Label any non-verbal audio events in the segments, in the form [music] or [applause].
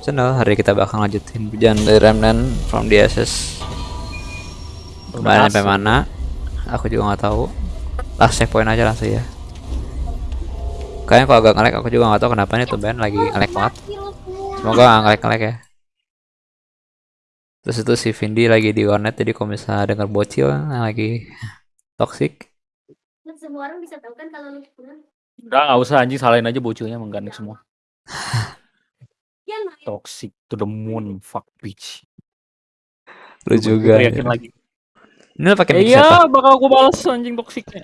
YouTube channel. Hari kita bakal lanjutin perjalanan dari Remnant from the SS. Kemarin sampai mana? Aku juga nggak tahu. Last checkpoint aja langsung ya. Kayaknya kalau agak ngelek aku juga nggak tahu kenapa nih tuh band lagi ngelek banget. Semoga nggak ngelek-ngelek ya. Terus itu si Vindi lagi di warnet jadi kalau misalnya denger bocil yang lagi toxic semua orang bisa tahu kan kalau lu kurang. Udah nggak usah anjing salahin aja bocilnya mengganik semua. [laughs] Toxic to the moon, fuck bitch. lu juga. Gue ya. yakin lagi. Ini lu pakai mic iya, bakal gue balas anjing toksiknya.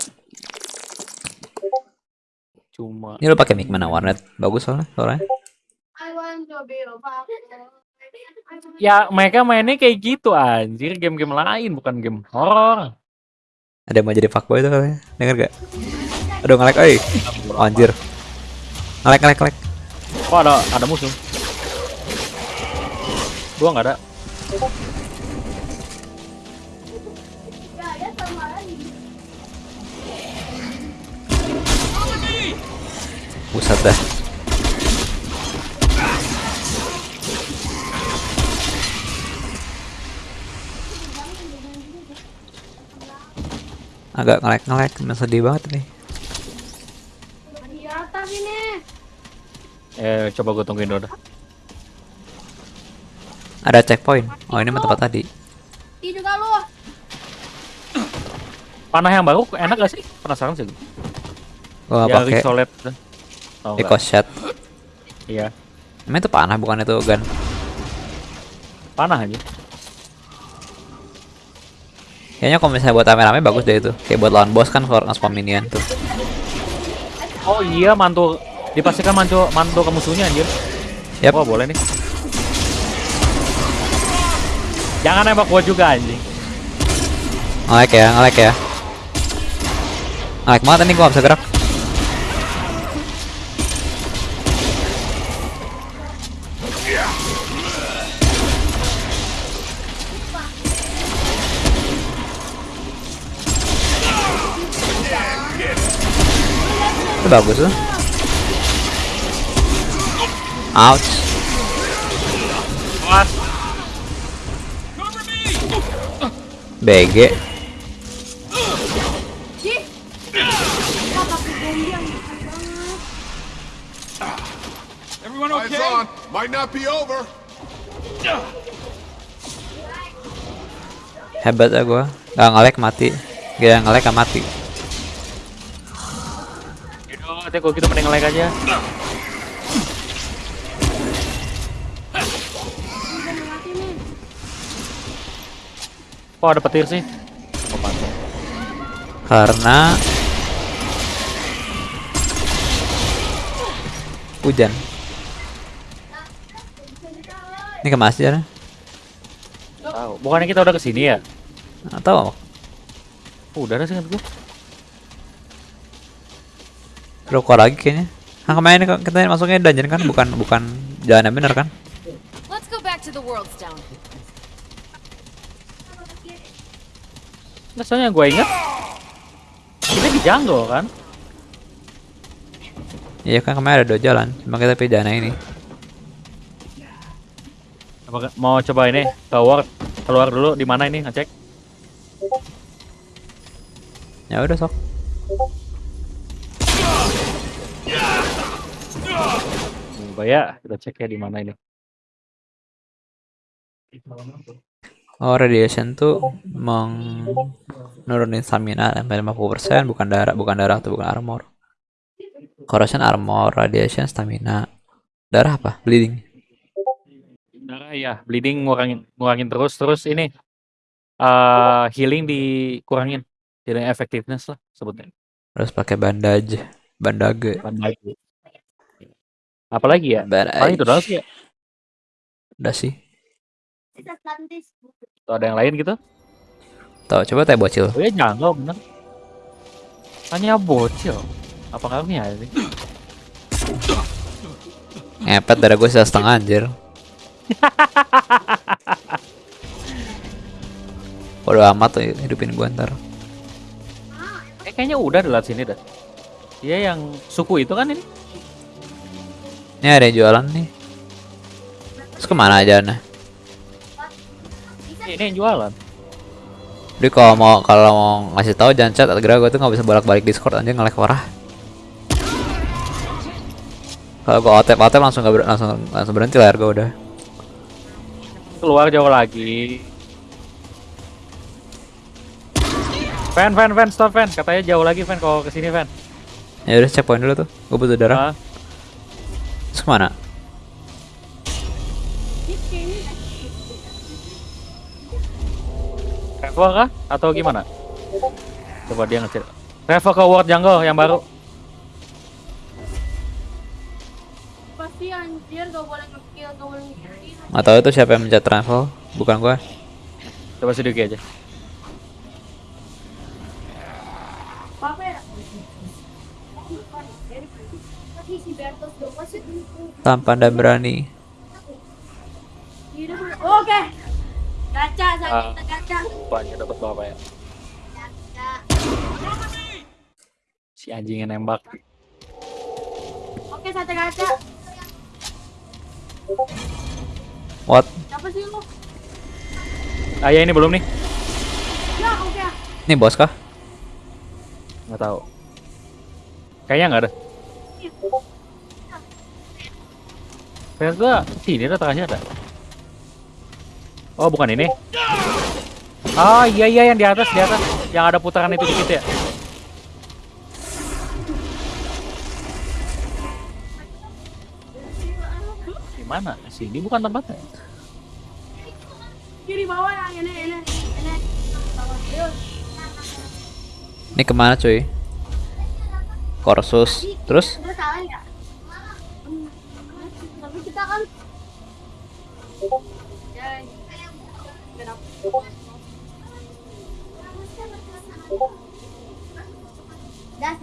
Cuma Ini lu pakai mic mana warnet? Bagus soalnya suaranya. I want to be a fuck. ya mereka mainnya kayak gitu anjir, game-game lain bukan game horor. Ada yang mau jadi fuckboy tuh katanya. Denger gak? Aduh ngelek oi. Oh, anjir. Ngelek ngelek ngelek. Oh ada ada musuh. Gua nggak ada. Pusat dah. Agak ngelek-ngelek, sedih banget nih. Eh coba gue tungguin dulu dah. Ada checkpoint. Oh ini mah tempat tadi. Di juga lu. Panah yang baru enak gak sih? Penasaran sih gue. Gua Ya pakai Risolet. Oh, Eco Shot. Iya, Emang itu panah bukan itu gun. panah aja. Kayaknya kalau misalnya buat rame-rame bagus deh itu. Kayak buat lawan boss kan kalau nge-spam minion tuh. Oh iya mantu dipastikan mantu mantu ke musuhnya anjir. Yap. Wah boleh nih. Jangan nembak gua juga anjing. Ngelek ya, ngelek ya. Ngelek banget nih gua bisa gerak. Itu bagus tuh. Ouch. BG. On. Might not be over. Hebat ya gua. Gak ngelek mati. Gak ngelek gak mati. Yaudah, kalau gitu mending like aja. Kok ada petir sih? Oh. Karena hujan. Ini ke masjid ya? Tahu. Bukannya kita udah ke sini ya? Atau Oh, udah ada sih kan gue. perlu keluar lagi kayaknya. Nah kemarin kita masuknya dungeon kan bukan bukan jalan yang bener kan? Let's go back to the world's down. Nggak, soalnya gue inget kita di jungle kan? Iya kan kemarin ada dua jalan, cuma kita pilih yang ini. Apa mau coba ini keluar keluar dulu di mana ini ngecek? Ya udah sok. Coba ya kita cek ya di mana ini. Oh radiation tuh menurunin stamina sampai 50% bukan darah bukan darah tuh bukan armor. Corrosion armor, radiation stamina. Darah apa? Bleeding. Darah ya, bleeding ngurangin ngurangin terus terus ini eh healing dikurangin. Healing effectiveness lah sebutnya. Terus pakai bandage, bandage. Bandage. Apalagi ya? Bandage. Paling itu doang sih ya. Udah sih. Atau ada yang lain gitu? Tahu coba teh bocil. Oh ya jungle bener. Hanya bocil. Apa karunya sih? Ngepet darah gue setengah anjir. [laughs] Bodo amat tuh hidupin gue ntar. Eh, kayaknya udah di sini dah. Iya yang suku itu kan ini. Ini ada yang jualan nih. Terus ke mana aja nih? Ini yang jualan. Jadi kalau mau kalau mau ngasih tahu jangan chat agar gue tuh nggak bisa bolak-balik Discord aja ngelek parah. Kalau gue otep otep langsung nggak ber- langsung langsung berhenti layar gue udah. Keluar jauh lagi. Fan, fan, fan, stop fan. Katanya jauh lagi fan kalau ke sini fan. Ya udah checkpoint dulu tuh. Gue butuh darah. Ah, Terus ke mana? Travel kah? Atau gimana? Coba dia ngecek. Travel ke World Jungle yang baru. Pasti anjir gak boleh nge-kill, gak boleh nge-kill. Tahu itu siapa yang mencet travel, bukan gue. Coba sedikit aja. Apa ya? Masih Tampan dan berani. hidup. Oke. Gacha, saya Ah. kita gacha. Banyak dapat berapa ya? Si anjing yang nembak. Oke, saya gacha. What? Siapa sih lu? Ah ya ini belum nih. Ya, oke. Ini bos kah? Nggak tahu. Kayaknya nggak ada. Kayak gua sini ada tengahnya ada. Oh bukan ini. Ah iya iya yang di atas di atas yang ada putaran itu dikit ya. Di mana? Sini bukan tempatnya. Kiri bawah yang ini, ini, ini. Ke mana cuy? Korsus. Terus? Udah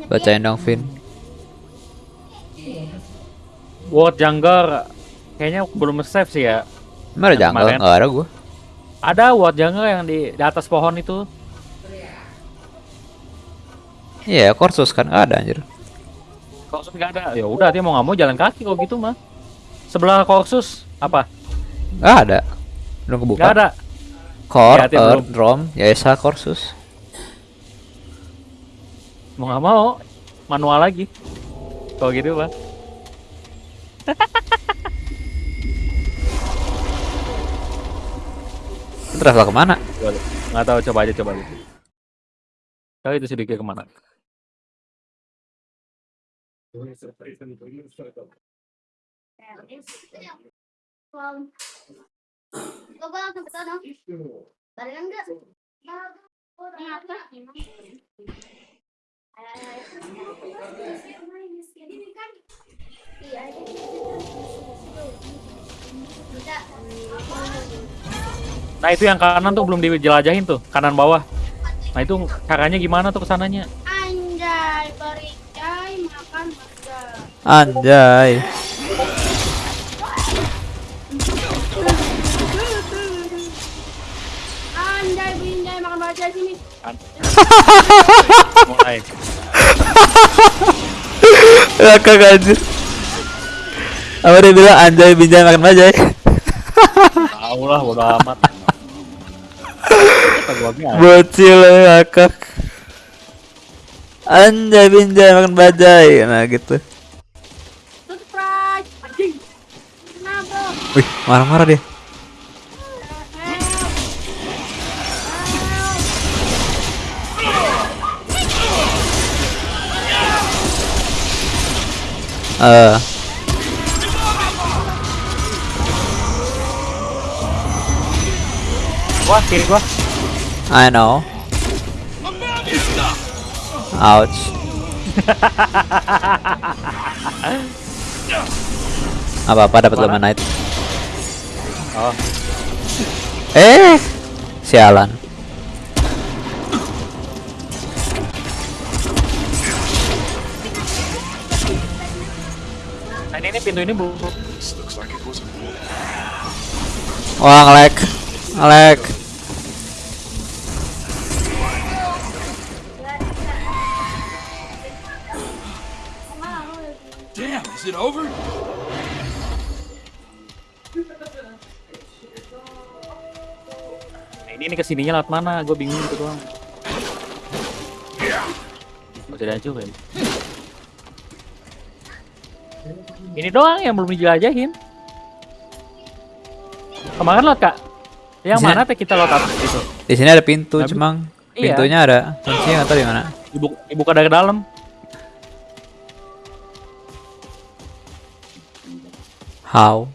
Bacain dong Vin. World Jungle kayaknya belum save sih ya. Emang ada Yang jungle? kemarin. Nggak ada gue. Ada World Jungle yang di, di atas pohon itu. Iya, Korsus kan nggak ada anjir. Korsus nggak ada. Ya udah dia mau nggak mau jalan kaki kalau gitu mah. Sebelah Korsus apa? Nggak ada. Belum kebuka. Nggak ada. Core, Ya, dia Earth. Rom, Yaesa, Korsus. Mau nggak mau manual lagi. Kalau gitu pak. [laughs] Itu travel ke mana? Nggak tahu coba aja coba aja. Tahu itu sedikit ke mana? Wow. Coba langsung ke sana. Barengan enggak? Iya. Nah itu yang kanan tuh belum dijelajahin tuh kanan bawah. Nah itu caranya gimana tuh ke sananya? Anjay, bericai makan burger. Anjay. Anjay, binjai makan baca sini. Mulai. [laughs] Kakak anjir. Apa dia bilang anjay binjai makan bajai? Tahu lah bodo amat. Kata gua biasa. Bocil kakak. Anjay binjai makan bajai. Nah gitu. Surprise. Anjing. Kenapa? Wih, marah-marah dia. Eh, Wah kiri gua. I know. Ouch. [laughs] Apa-apa dapat Mana? lima night. Oh. Eh, sialan. Nah ini, ini pintu ini bu. Wah ngelek, ngelek. Damn, is it over? Nah, ini ini ke sininya lewat mana? Gue bingung gitu doang. Masih ada juga ya. Ini doang yang belum dijelajahin. Kemarin lot kak. Yang Sini. mana teh kita lot atas itu? Di sini ada pintu, Tapi- cuma Iya. pintunya ada kuncinya nggak tahu di mana. Ibu, dibuka dari dalam. How?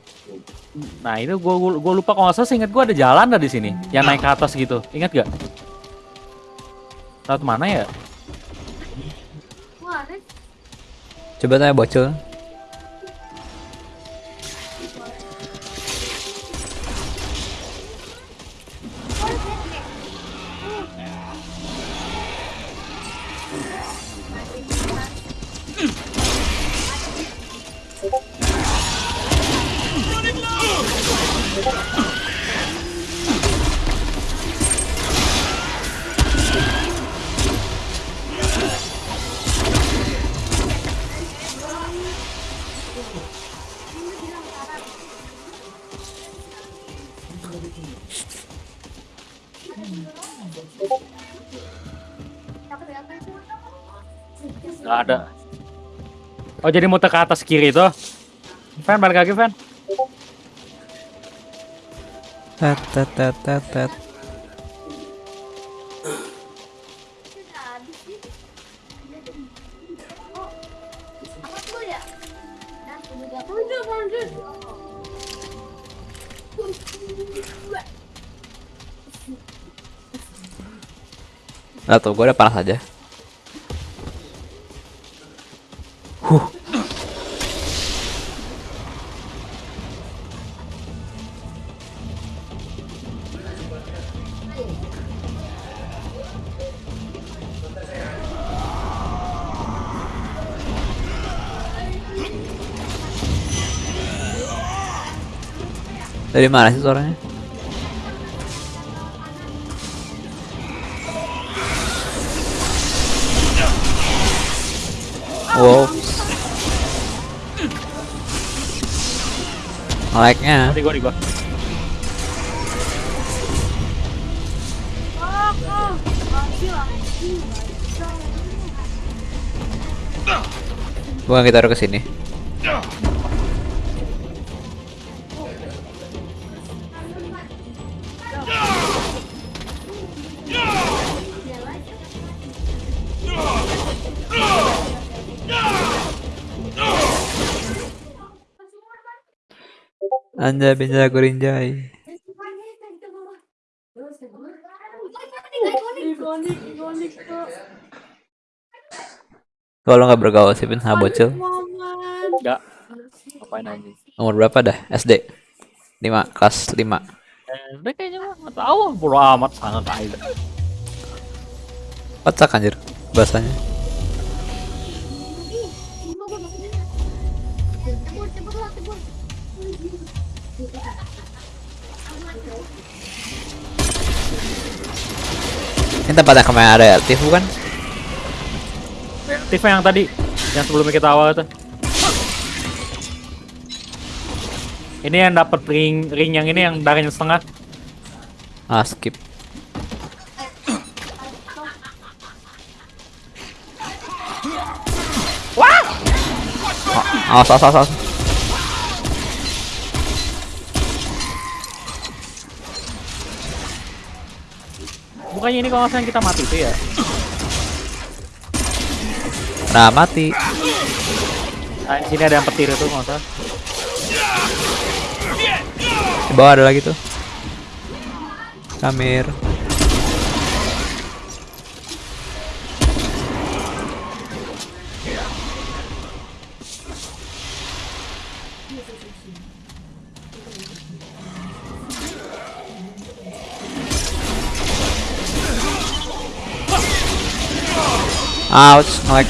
Nah itu gue gua lupa kalau nggak salah ingat gue ada jalan dah di sini yang naik ke atas gitu. Ingat gak? Lewat mana ya? Coba tanya bocil. Gak ada. Oh jadi muter ke atas kiri tuh. Fan balik lagi Fan. Lah tuh, gue udah panas aja. Huh. Dari mana sih suaranya? Wow. Like-nya. Gua di kita taruh ke sini. Anda bisa kurinjai. Tuh. Kalau nggak bergaul sih Pin bocil. Enggak. Ngapain aja? Umur berapa dah? SD. 5, kelas 5. Eh, udah kayaknya nggak tahu. Bodo amat sangat aja. Kocak anjir bahasanya. Tempatnya kemarin ada Tifu kan? Tifa yang tadi, yang sebelumnya kita awal tuh. Ini yang dapat ring ring yang ini yang darahnya setengah. Ah skip. Wah! Awas, awas, awas, awas. Bukannya ini kalau kita mati itu ya? Nah mati. Nah, di sini ada yang petir itu nggak salah. Di bawah ada lagi tuh. Kamir. Ouch, ngelag.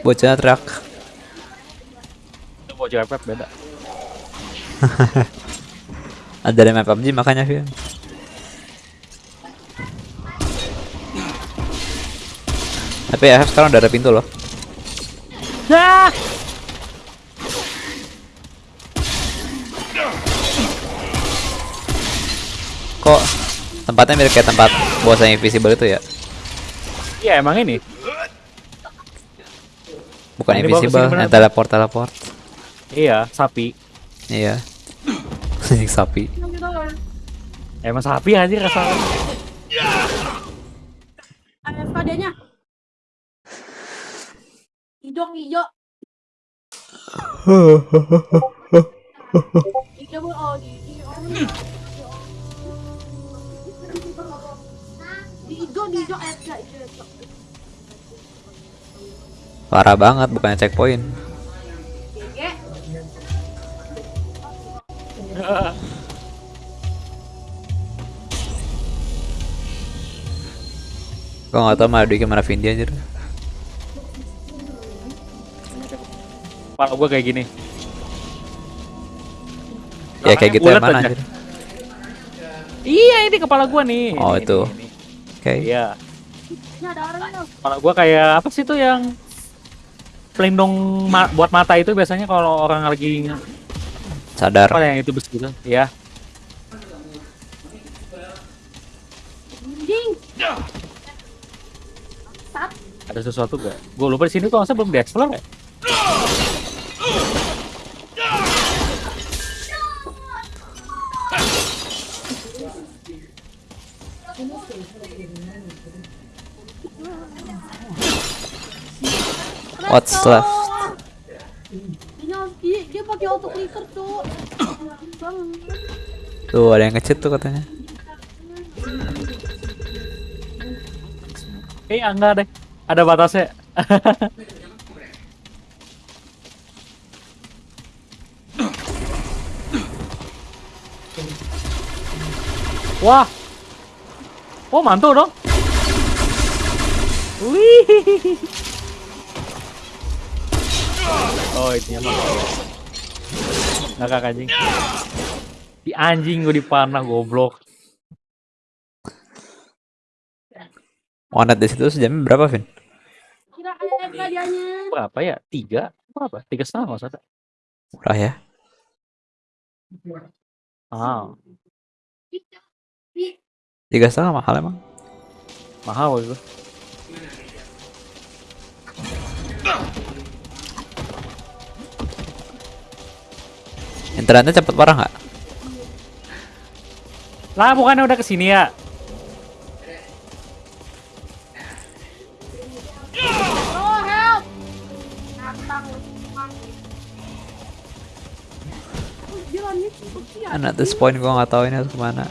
Bocah teriak. Itu bocil FF beda. [laughs] Ada dari map PUBG makanya Vian. Tapi FF sekarang udah ada pintu loh. Ah! Kok tempatnya mirip kayak tempat bos yang invisible itu ya? Iya emang ini. Bukan ini invisible, yang teleport teleport. Iya, sapi. Iya. [laughs] Sapi. Emang sapi aja rasanya. Ada FKD-nya. Hijau, [laughs] hijau. Hijau oh Parah banget, bukannya checkpoint. Gege. Gua nggak tahu Madu gimana Vindi aja. Kepala gua kayak gini. Ya kayak gitu yang mana bulat anjir? aja. Iya, ini kepala gua nih. Oh, Ini, itu. ini, ini. Oke. Iya. Kepala gua kayak apa sih tuh yang pelindung ma- buat mata itu biasanya kalau orang lagi Sadar. apa yang itu besi gitu. Iya. Sat. Ada sesuatu gak? Gue lupa di sini tuh masa belum dieksplor ya? What's left? Dia, dia, pakai auto clicker. Bang. Tuh ada yang ngecit tuh katanya. Eh enggak deh. Ada batasnya. [laughs] Wah. Oh mantul dong. Wih. Oh itu mantul. Ngakak anjing. Di anjing gue dipanah goblok. Wanet di situ sejamnya berapa, Vin? Kira. Berapa ya? Tiga? Berapa? Tiga setengah nggak usah. Murah ya. Ah, Tiga setengah mahal emang. mahal itu. Internetnya cepet parah nggak? Lah bukannya udah ke sini ya? And at this point gua nggak tahu ini harus ke mana.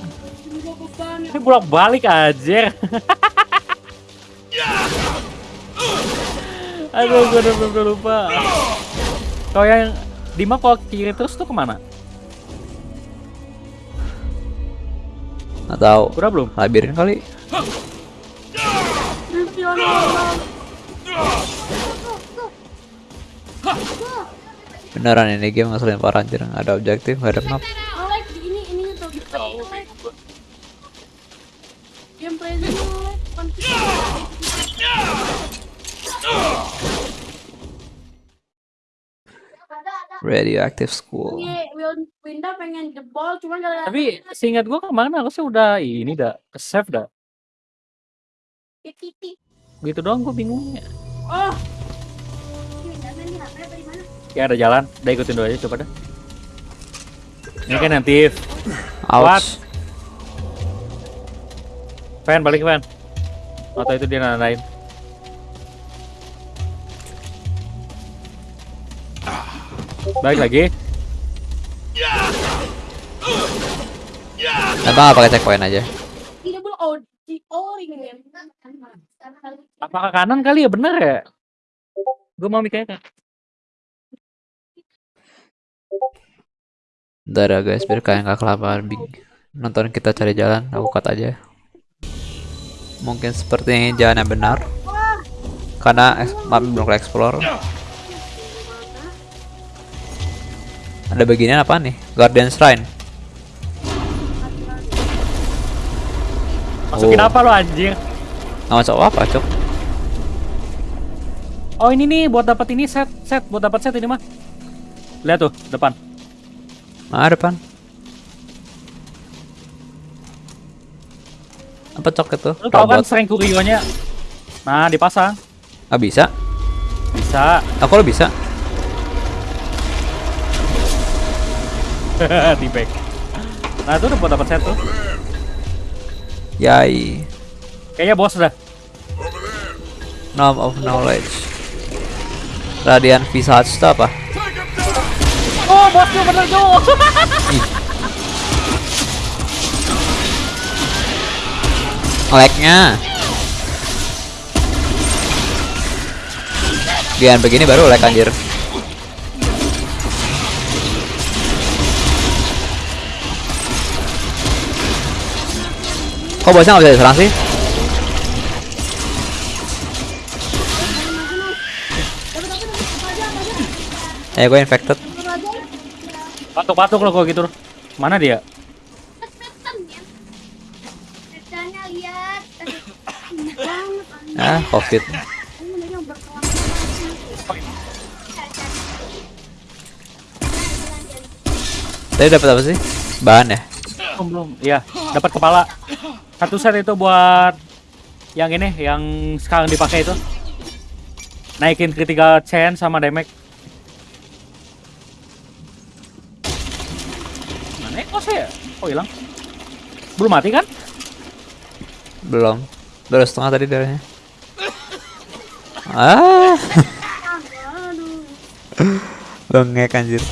Ini bolak balik aja. [laughs] Aduh, gue udah lupa. Kalau yang di map kalau kiri terus tuh ke mana? Tahu. Udah belum? Labirin kali. Beneran ini game ngeselin parah anjir. Ada objektif, ada map. Radioactive School. Ini Wil- Winda pengen jebol cuman gara-gara Tapi seingat gue ke mana? Harusnya udah ini dah ke save dah. titik. Gitu doang gue bingungnya. Oh. Ya ada jalan, udah ikutin dulu aja coba dah. Ini kan nanti Ouch. Fan balik fan. Atau itu dia nandain. Balik lagi. Kenapa nggak pakai checkpoint aja? Apakah kanan kali ya bener ya? Gue mau mikirnya kan. Udah ada guys, biar kalian nggak kelaparan bing. Nonton kita cari jalan, aku cut aja. Mungkin seperti ini jalan yang benar. Karena map belum ke explore. Ada beginian apa nih? Guardian Shrine. Masukin Oh. apa lo anjir? Nggak masuk apa, cok? Oh ini nih buat dapat ini set set buat dapat set ini mah. Lihat tuh depan. Ah, depan. Apa cok itu? Lu tau kan sering kurionya? Nah dipasang Ah, bisa. bisa. Aku lo bisa. [laughs] di back. Nah itu udah buat dapat set tuh. Yai. Kayaknya bos dah. Nom of knowledge. Radian Visage itu apa? Oh bosnya bener tuh. Lag-nya. Gian begini baru lag anjir. Kok bosnya nggak bisa diserang sih? Eh, gue infected. Patuk-patuk lo kok gitu. Mana dia? Ah, covid. Tadi dapat apa sih? Bahan ya? Belum belum. Iya, dapat kepala. Satu set itu buat yang ini, yang sekarang dipakai itu. Naikin critical chance sama damage. Mana ya? Kok saya? Kok hilang? Belum mati kan? Belum. Baru setengah tadi darahnya. Ah, [laughs] bengek anjir.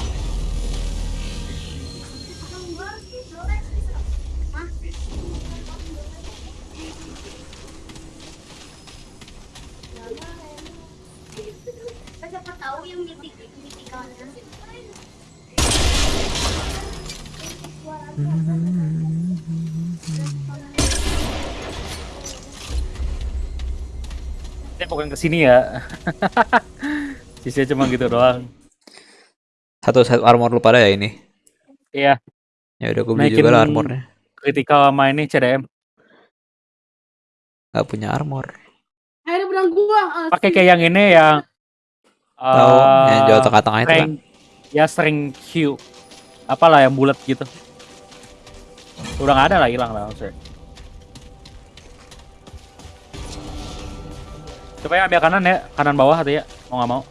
Saya bukan ke sini ya. [laughs] Sisanya cuma gitu doang. Satu set armor lu pada ya ini. Iya, Ya udah gue beli Naikin- juga lah armornya. critical sama ini CDM. Gak punya armor. Akhirnya bilang gua. ah, Pakai kayak yang ini yang Tahu yang jual tengah-tengah itu kan. ya string Q apalah yang bulat gitu udah nggak ada lah hilang lah maksudnya coba yang ambil kanan ya kanan bawah hati ya mau nggak mau.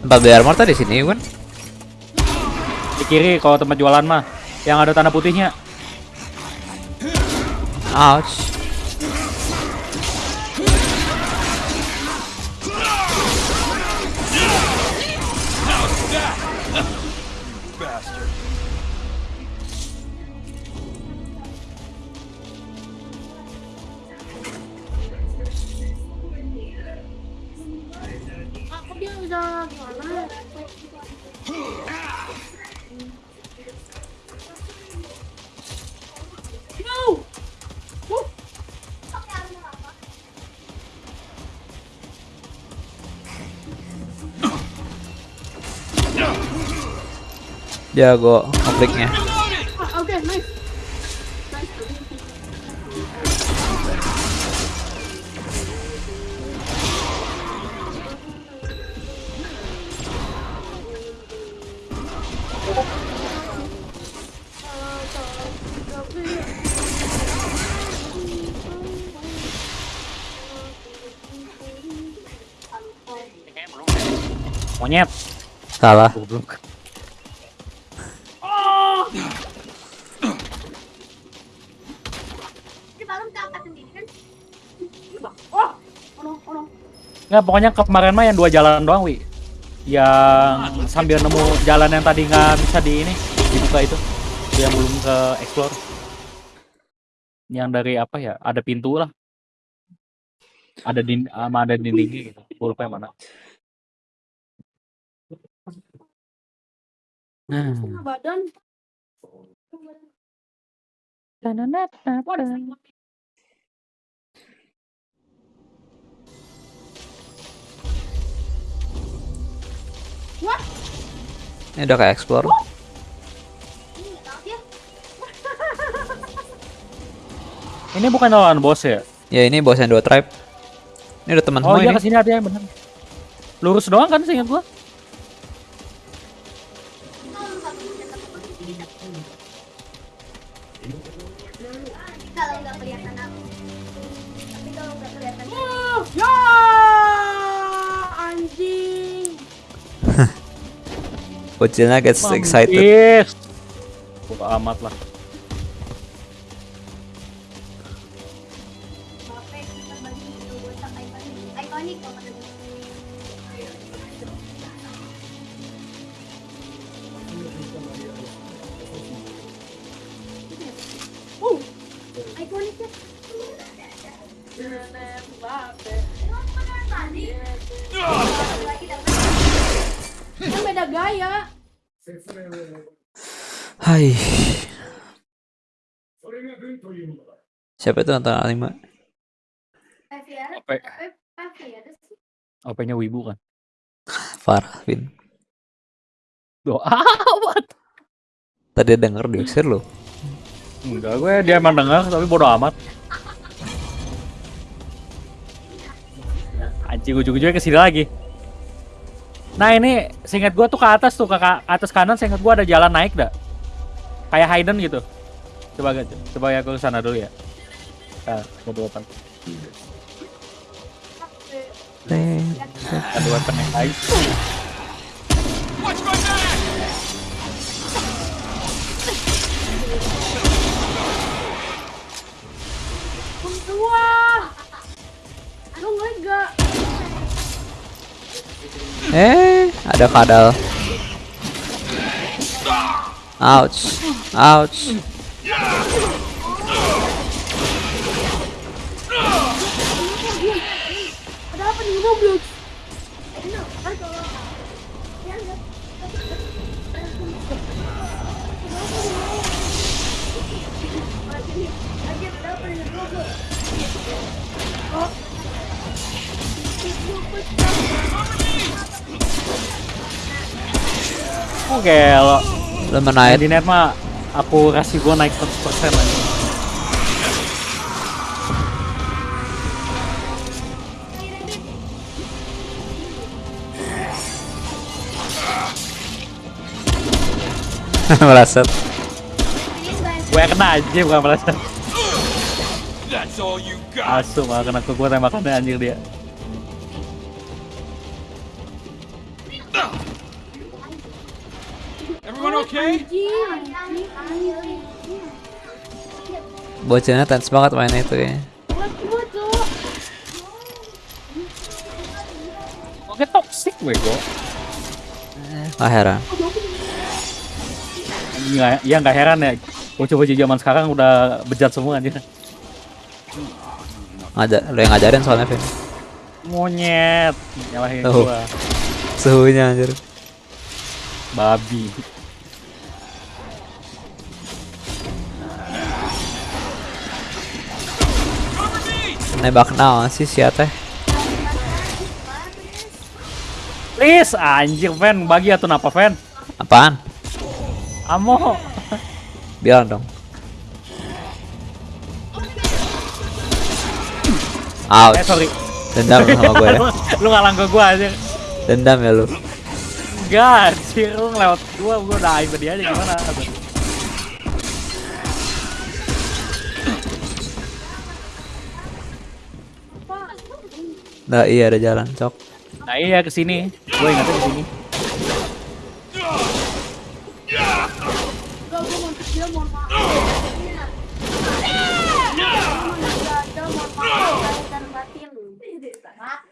Tempat beli armor tadi sini kan? di kiri kalau tempat jualan mah yang ada tanda putihnya Ouch. Jago konfliknya. Oke, nice. Nice. monyet Salah. goblok Di malam keangkat sendiri kan? Oh, oh no, oh no. Nggak pokoknya kemarin mah yang dua jalan doang wi. Yang sambil nemu jalan yang tadi nggak bisa di ini dibuka itu. Yang belum ke explore. Yang dari apa ya? Ada pintu lah. Ada din sama ada dindingnya gitu. Gua lupa yang mana. Nah. Setengah badan. Ini udah kayak explore. Ini bukan lawan bos ya? Ya ini bos yang dua tribe. Ini udah teman Oh semua iya ini. ke sini ada yang bener. Lurus doang kan seingat gua? Ucilnya gets Mampir. excited. Bodo amat lah. Siapa itu nonton anime? Sih. OP-nya wibu kan. [laughs] Farah, Vin. Doa [laughs] amat. Tadi denger diusir lo. Enggak, gue dia emang denger tapi bodo amat. Anjing ujung-ujungnya ke sini lagi. Nah ini seingat gua tuh ke atas tuh ke atas kanan seingat gua ada jalan naik dah. Kayak hidden gitu. Coba coba ya aku sana dulu ya. Nah, bodo amat. Ada weapon yang lain. Wah. Lu ngeliat gak? Eh, ada kadal. Ouch. Ouch. Ada apa di Roblox? Oke, lo Lemonade. di net mah aku kasih gua naik 100% aja. [laughs] Meleset. Gue kena aja bukan got. Asu malah kena ke gua tembakannya anjir dia. Everyone okay? Bocilnya tense banget mainnya itu ya. Oke toxic gue gua. Nggak heran. Nggak, ya nggak heran ya. Bocah-bocah zaman sekarang udah bejat semua anjir. Ngajar, lo yang ngajarin soalnya Vin. Monyet, nyalahin Tuh. gua. Suhunya anjir. Babi. Nembak naon sih si teh? Please, anjir, Ven, bagi atau napa, Ven? Apaan? Amo. Bilang dong. Ouch. Eh, sorry. Dendam [laughs] lu sama gue ya. lu ngalang ke gua aja. Dendam ya lu. Enggak, anjir, lu ngelewat gua, gua udah aib dia aja gimana? Nah iya ada jalan cok. Nah iya ke sini. Gua ingatnya ke sini.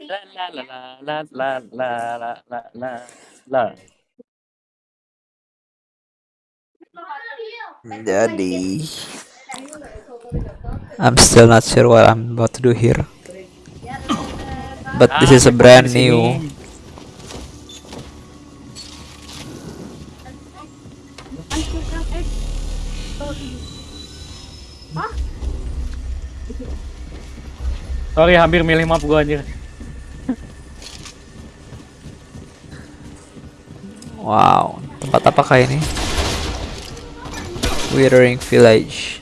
La la la la la la la la la la. Jadi I'm still not sure what I'm about to do here. But this is a Ah, brand sini. new. Sorry, hampir milih map gua anjir. Wow, tempat apakah ini? Withering Village.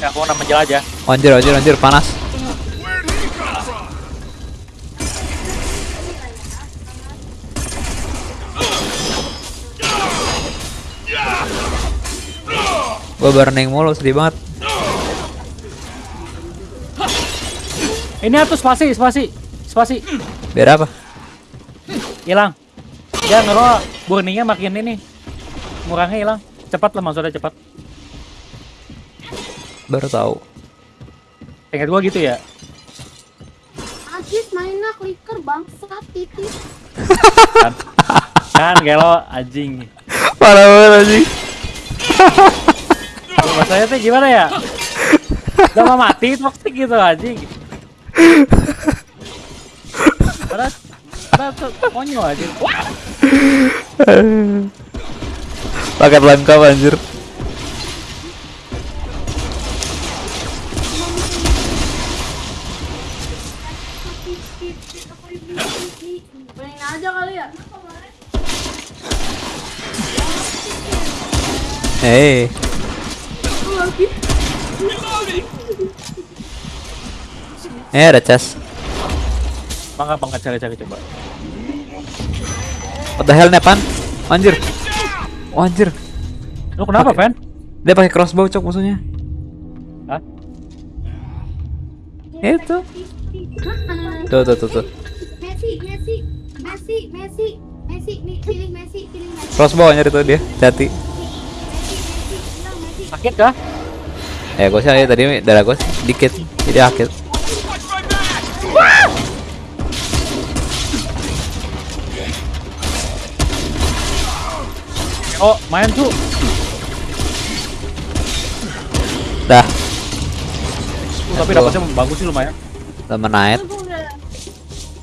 Aku nak menjelajah. Anjir, anjir, anjir, panas. Gue burning mulu, sedih banget. Ini atuh spasi, spasi, spasi. Biar apa? Hilang. Dia ngerol burningnya makin ini. Murangnya hilang. Cepat lah maksudnya cepat. Baru tahu. Ingat gua gitu ya. Ajis mainnya clicker bangsat titis. Kan, kan gelo anjing. Parah banget anjing. Maksudnya tuh gimana ya? Udah mau mati toxic gitu anjing. Padahal, padahal tuh konyol anjing. Wah, Paket lengkap anjir. Hey, eh ada chest. bangga bangga cari-cari coba. What the hell Nepan? Anjir. Oh, anjir. Lu kenapa. Fan? Dia pakai crossbow cok musuhnya. Hah? Itu. Tuh tuh tuh tuh. Messi, Messi, Messi, Messi, Messi, nih pilih Messi, pilih Messi, Crossbow anjir itu dia. Hati. Sakit kah? Ya gue sih ya, tadi darah gue dikit. Jadi sakit. Oh, main tuh. Dah, Uh, tapi dapatnya bagus sih lumayan. temen naik.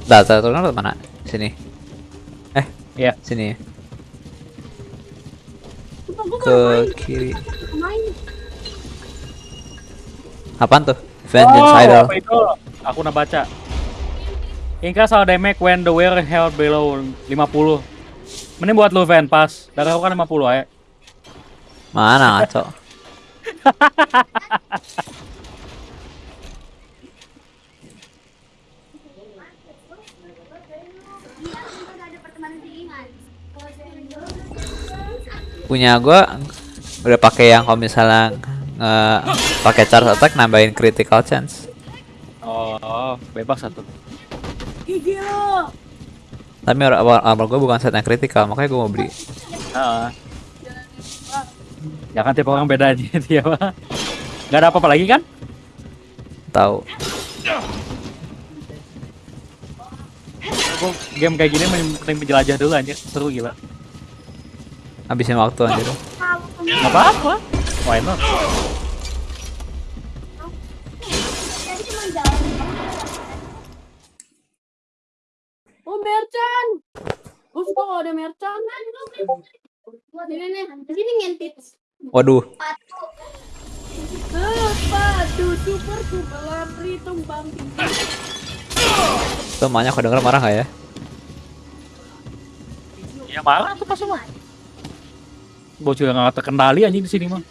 Dah, lu mana? Sini. Eh, Iya. sini. Sumpah, Ke kiri. Apaan tuh? Vengeance oh, Idol. apa itu? Aku udah baca. Increase our damage when the wear held below 50. Mending buat lu Van pas. Darah aku kan 50 aja. Mana ngaco? [laughs] Punya gua udah pakai yang kalau misalnya nge pakai charge attack nambahin critical chance. Oh, bebas satu. Tapi ar- ar- armor gua bukan set yang critical, makanya gua mau beli. Heeh. Ya kan tiap orang beda aja dia mah. Gak ada apa-apa lagi kan? Tahu. Game kayak gini mending menjelajah dulu anjir. Seru gila. Habisin waktu anjir. Gak apa-apa. Why not? Oh, merchant. Gue suka kalau ada merchant. Ini nih, sini ngentit. Waduh, Sepatu super super lari tumbang tinggi. tuh aku denger marah gak ya? Ya marah tuh pas mah. Bocil yang gak terkendali anjing di sini mah.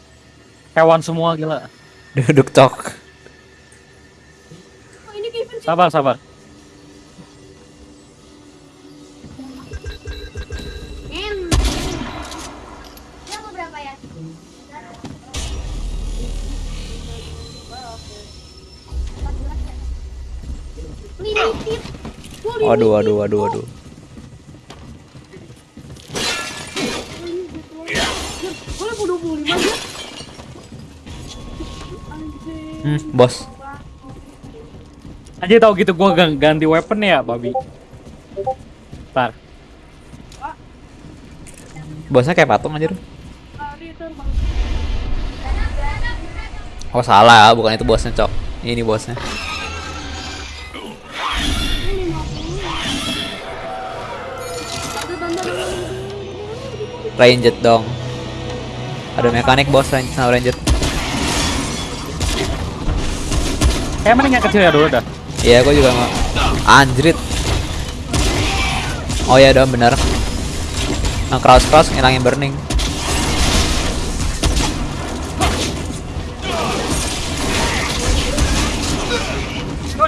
Hewan semua gila. Duduk cok. Oh, ini Kevin sih. Sabar, sabar. Ya? Waduh, waduh, waduh, waduh. Gue level 25 aja. Hmm, bos. Anjir tau gitu gua gan- ganti weapon ya, babi. Ntar. Bosnya kayak patung anjir. Oh salah, bukan itu bosnya cok. Ini bosnya. Ranged dong. Ada mekanik bos range sama ranged. Kayak mending yang kecil ya dulu dah. Iya, gua juga mau. Anjrit. Oh ya dong bener. Yang cross cross ngilangin burning.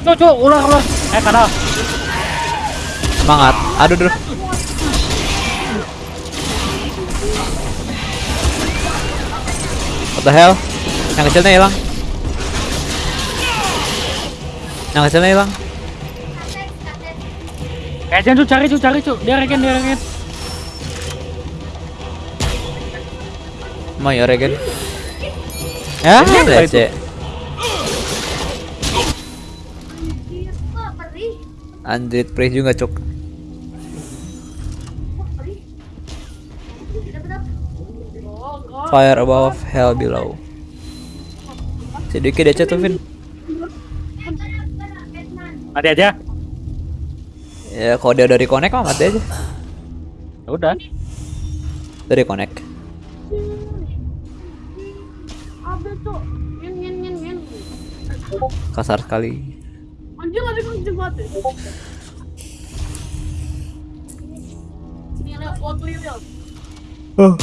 Cuk, ular, ular. Eh, kadal. Semangat. Aduh duh. The hell? Yang kecilnya hilang. Yang kecilnya hilang. Eh, jangan cuk, cari cuk, cari cuk. Dia regen, dia regen. Mau ya regen. Ya, it. Anjir, perih juga cuk. Fire above, hell below. Sedikit aja tuh, Vin. Mati aja. Ya, kalau dia dari connect mah mati aja. Ya udah. Dari connect. Kasar sekali. Ada kan. Oh.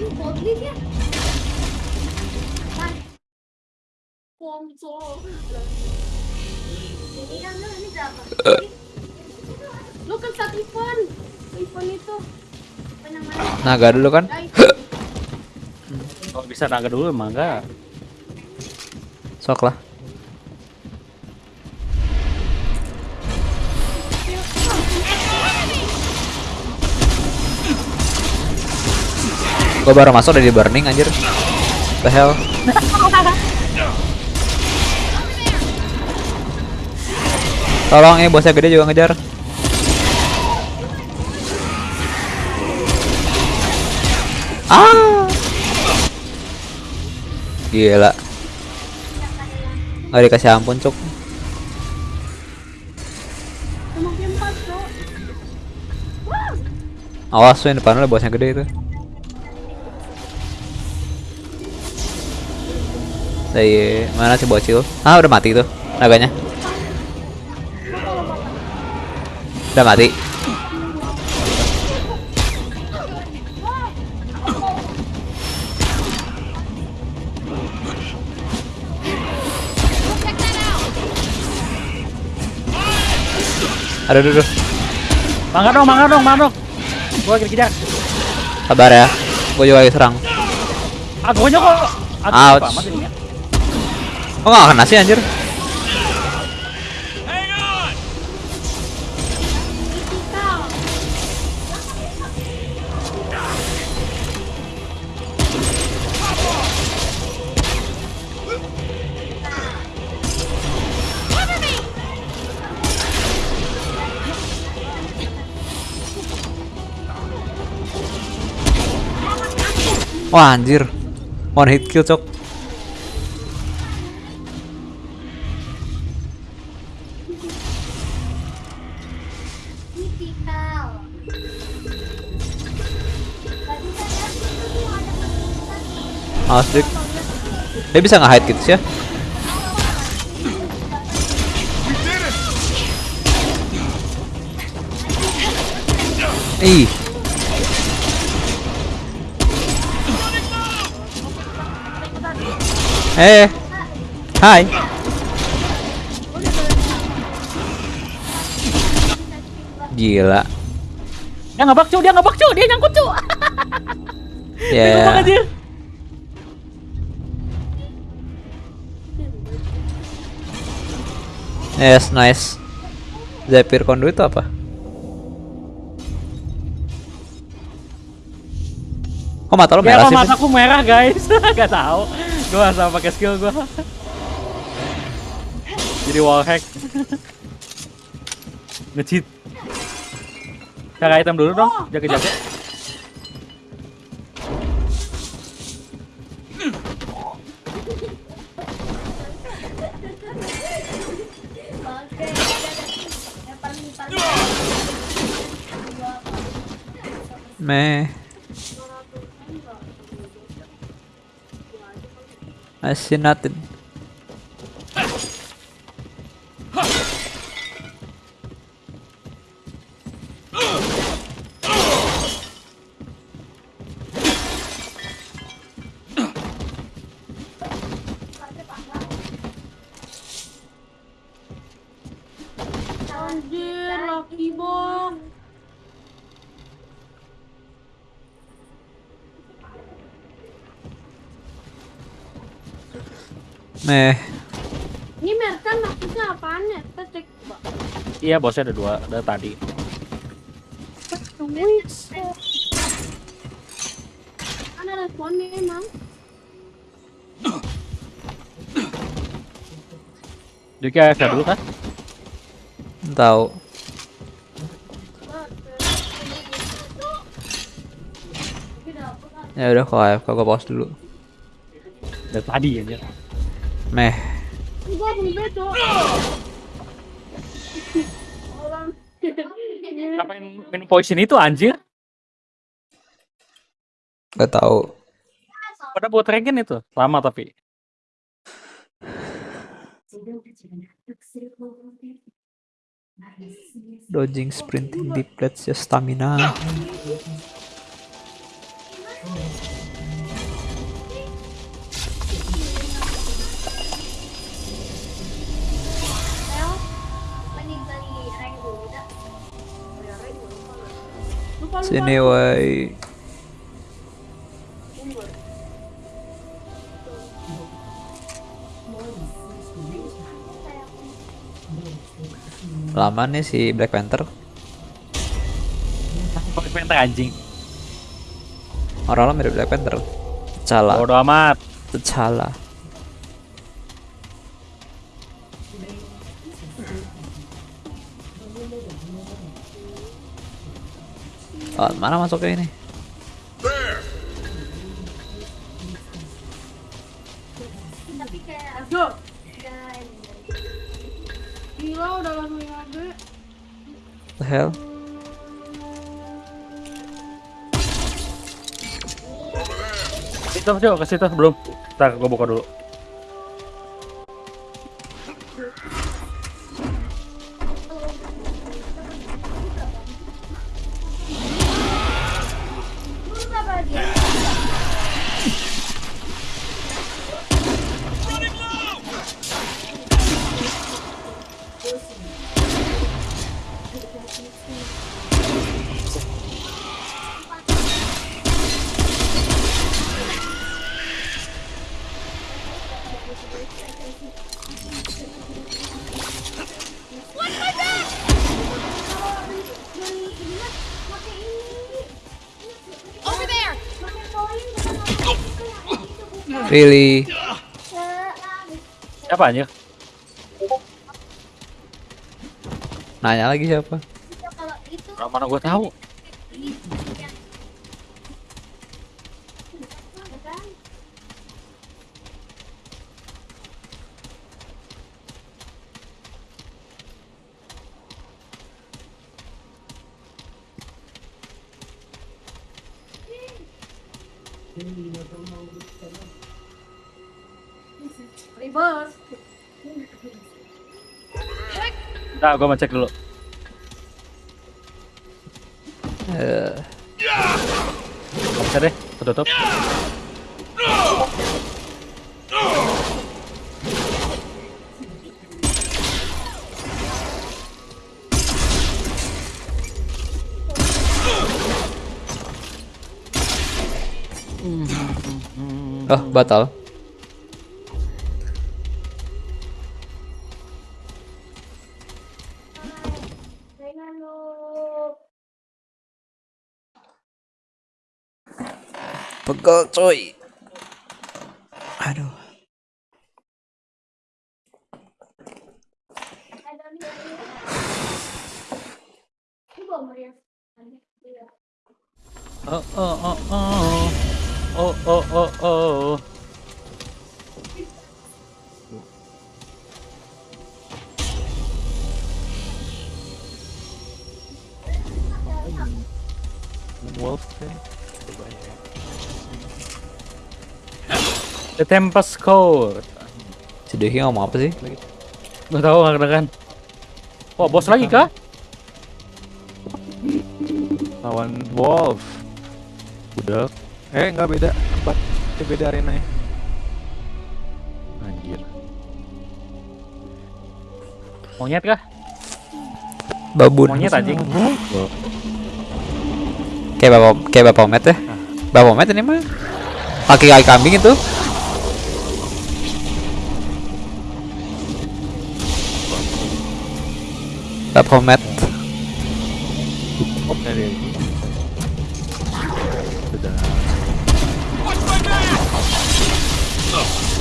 Oatly ya. Konsol. Ini kan ini berapa? Lu kan saat event. Event itu. Apa namanya? Naga dulu kan? Kalau bisa naga dulu emang enggak. Sok lah. Gue baru masuk udah di burning anjir. The hell? Tolong ya bosnya gede juga ngejar. Ah. Gila. Nggak dikasih ampun, Cuk. Awas yang depan lu bosnya gede itu. Dari mana sih bocil? Ah udah mati tuh naganya. Udah mati. Out. Aduh, aduh, aduh. Mangga dong, mangga dong, mangga dong. Gua lagi dikejar. Sabar ya. Gue juga lagi serang. Agonya kok. Aduh, Ouch. amat Kok gak kena sih anjir? Wah anjir. One hit kill cok. Awas dik. Dia bisa nge-hide gitu sih ya? Ih. Eh. Hai. Gila. Dia ngebak cu, dia ngebak cu, dia nyangkut cu. Ya. [laughs] Ngebak Yes, nice. Zephyr Conduit itu apa? Kok mata lo Ya merah kok sih? Vin? mataku merah guys. [laughs] Gak tahu. Gua asal pakai skill gua. Jadi wall hack. Nge-cheat. Cari item dulu dong, jaga-jaga. Meh. I see nothing. Iya, bosnya ada dua, ada tadi. Ada responnya emang. Jadi kayak dulu kan? Tahu. Ya udah kalau AFK gue pause dulu. Dari tadi aja. Meh. Gua belum bedo. Orang. Ngapain minum poison itu anjir? Gak tahu. Pada buat rankin itu. Lama tapi. Dodging, sprinting, deep that's just stamina. Sini woi. Lama nih si Black Panther. Pakai penta anjing. Orang-orang mirip Black Panther. T'Challa. Bodo amat. T'Challa. Oh, mana masuknya ini? Go. Gila udah langsung ada. The hell? Itu coba ke situ belum. Ntar gua buka dulu. Really? Siapa anjir? Nanya lagi siapa? Orang mana gua tahu. Nah, gua mau cek dulu. Eh, bisa deh, ketutup. oh, batal. Pegel coy. Aduh. Oh oh oh oh. Oh oh oh oh. Wolf The Tempest Code. Si Dehi ngomong apa sih? Gak tahu nggak kedengeran. Wah, bos lagi kah? lawan Wolf udah eh nggak beda tempat eh, beda arena ya Anjir. Monyet kah? babun Monyet anjing. kayak bapak kayak bapak Met ya bapak Met ini mah kaki kaki kambing itu bapak Met Dari Sudah.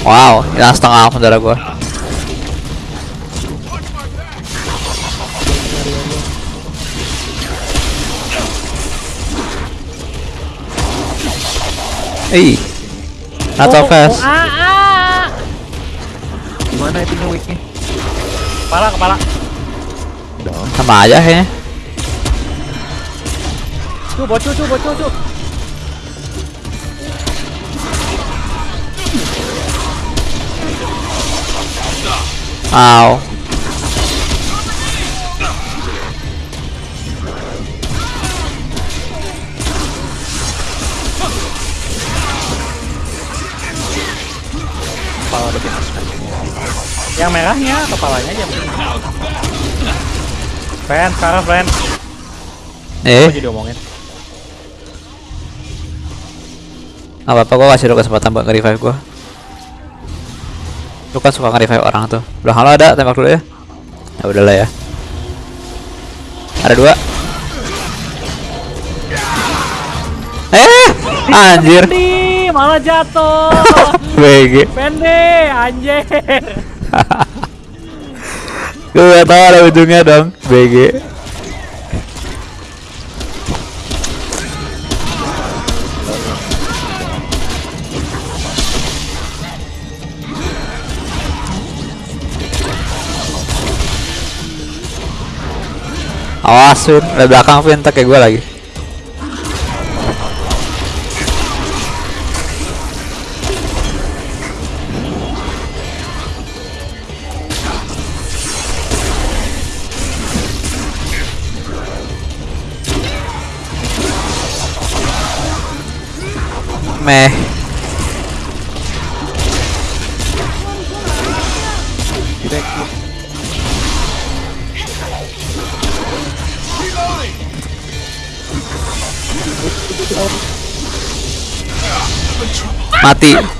wow hilang setengah saudara gua Ih, not so fast. Gimana itu weeknya? Kepala kepala. Sama aja kayaknya. Ow. Kepala Yang merahnya kepalanya aja. Friend, sekarang friend. Eh, Apa jadi omongin? nggak apa-apa gua kasih lu kesempatan buat nge-revive gua. Lu kan suka nge-revive orang tuh. Belakang lo ada, tembak dulu ya. Ya udahlah ya. Ada dua. Eh, anjir. Nih, malah jatuh. [laughs] BG. Pende, anjir. [laughs] Gue gak tau ada ujungnya dong. BG. Awas Vin, belakang Vin, tak kayak gue lagi Meh. Mati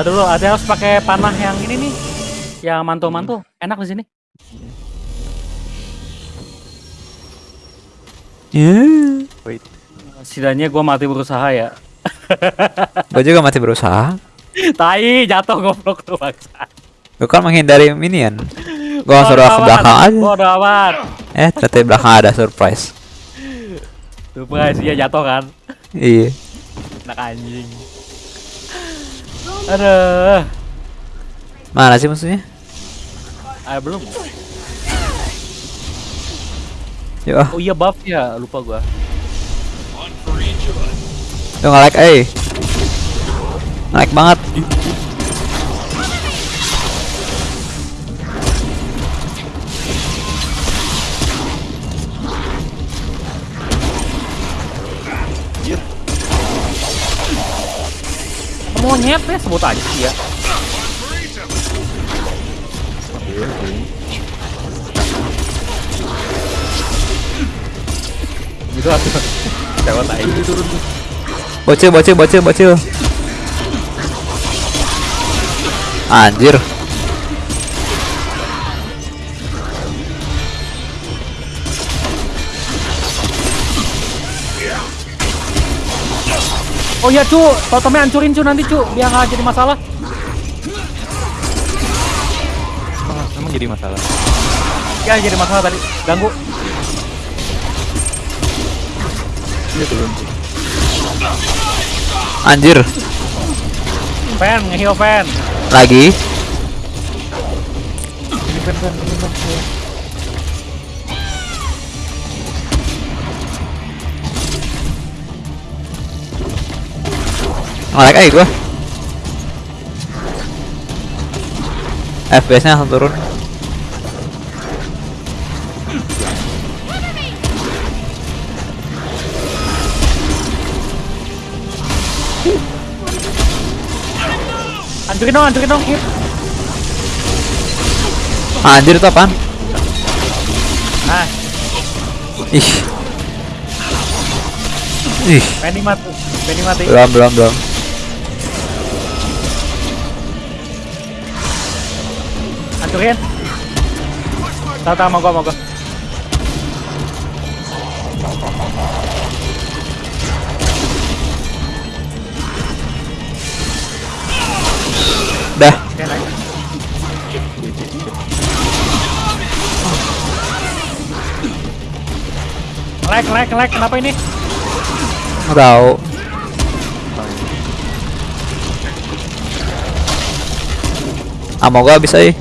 Tadi dulu ada harus pakai panah yang ini nih. Yang mantul-mantul. Enak di sini. Ya Wait. Setidaknya gua mati berusaha ya. [laughs] Gue juga mati berusaha Tai, jatuh goblok tuh bangsa. Gue kan menghindari minion Gue langsung ke belakang aja Bodo amat. Eh ternyata di belakang ada surprise Tuh guys, dia jatuh kan. Iya Anak anjing. Aduh. Mana sih musuhnya? Ah, belum. Ah Oh iya buff ya, lupa gua. Lu nge-like eh Nge-like banget Monyet ya sebut aja sih ya. Gitu atuh. Cewek tai. Bocil bocil bocil bocil Anjir Oh iya cu, totemnya hancurin cu nanti cu, biar nggak jadi masalah. jadi masalah. Ya jadi masalah tadi ganggu. Dia turun. Anjir, Fan ngeheal fan. lagi. Ini fan fan ini fan. Ngelag aja gua. FPS nya langsung turun. Hancurin dong, hancurin dong, hit. Anjir itu apaan? Nah, Ih. Ih, Penny mati. Penny mati. belum belum belum. Hancurin. Tahu tahu mau gua mau gua. Dah. Lag, lag, lag. Kenapa ini? Nggak tahu. Ah, mau gua bisa ih.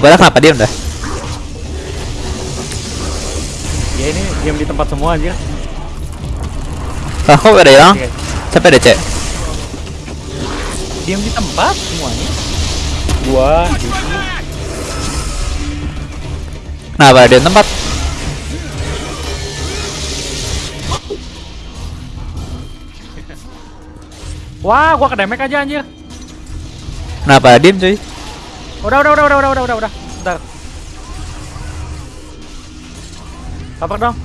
Lo pada kenapa diem dah? Ya ini diam di tempat semua aja. Ah, kok ada hilang? Siapa ada cek? Diam di tempat semuanya. Gua, Kenapa ada di tempat? Wah, gua kedemek aja anjir. Kenapa diem cuy? Udah, udah, udah, udah, udah, udah, udah, udah. Bentar. Kabar dong.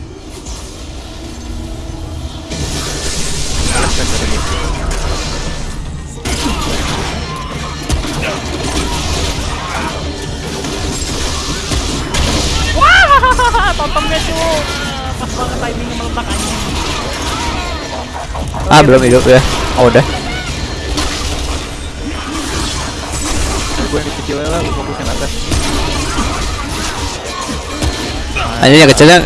Wah, [laughs] tontonnya cuy. Pas banget timingnya meletak anjing. Ah, belum hidup ya. Oh, udah. Gue yang kecil lah, lu fokusin atas. Anjir yang kecilnya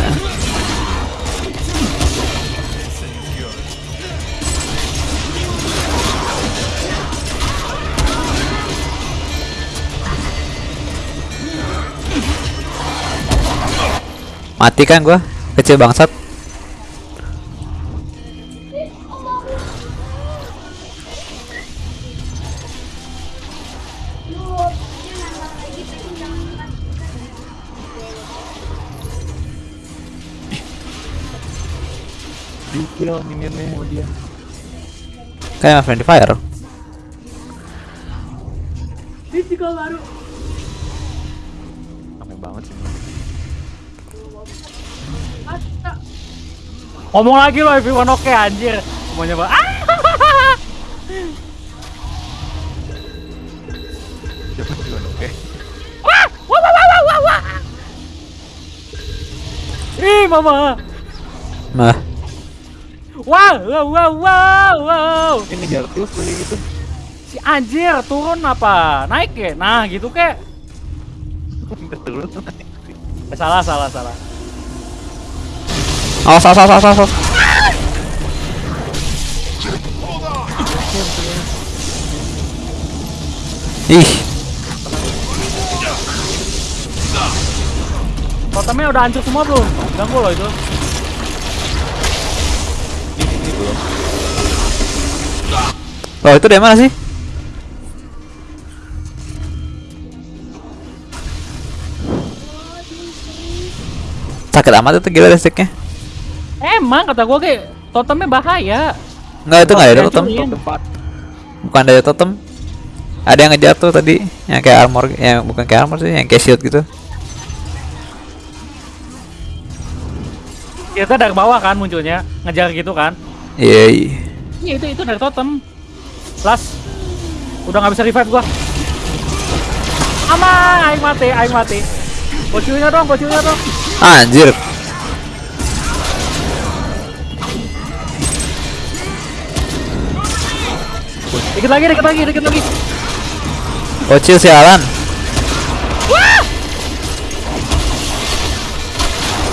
Mati kan gua? Kecil bangsat. Minionnya sama dia. Kayak friendly fire. Ini juga baru. Rame banget sih. Ngomong lagi lo everyone oke anjir. Semuanya ba ah! Siapa oke? Wah, wah, wah, wah, wah, wah. Ih, mama. Nah, Wow, wow, wow, wow, wow. Ini ngejar terus beli gitu. Si anjir turun apa? Naik ya? Nah, gitu kek. [laughs] Turun. Eh, salah, salah, salah. awas awas awas awas. awas. Ih, Totemnya udah hancur semua belum? Ganggu loh itu. Ini ini belum. Loh itu dari mana sih? Sakit amat itu gila listriknya. Emang kata gua kayak totemnya bahaya. Enggak itu enggak ada totem. Bukan ada totem. Ada yang ngejar tuh tadi, yang kayak armor, yang bukan kayak armor sih, yang kayak shield gitu. Kita dari bawah kan munculnya, ngejar gitu kan. Iya. iya. Iya itu itu dari totem. Las. Udah nggak bisa revive gua. Aman, aing mati, aing mati. Bocilnya dong, bocilnya dong. Anjir. Dikit lagi, dikit lagi, dikit lagi. Bocil sialan.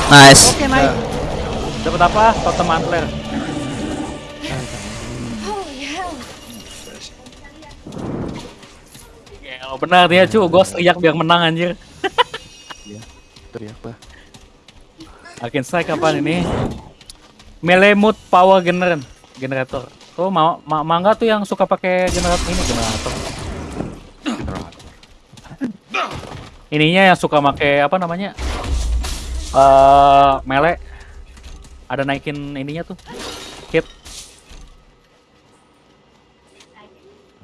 Nice. Oke, naik. Dapat apa? Totem antler. Ya, benar dia cu, gua teriak biar menang anjir. Teriak lah. Akin saya kapan ini? Melee mode power gener generator. Tuh ma ma mangga tuh yang suka pakai generator ini generator. Ininya yang suka pakai apa namanya? Eh melee. Ada naikin ininya tuh. Hit.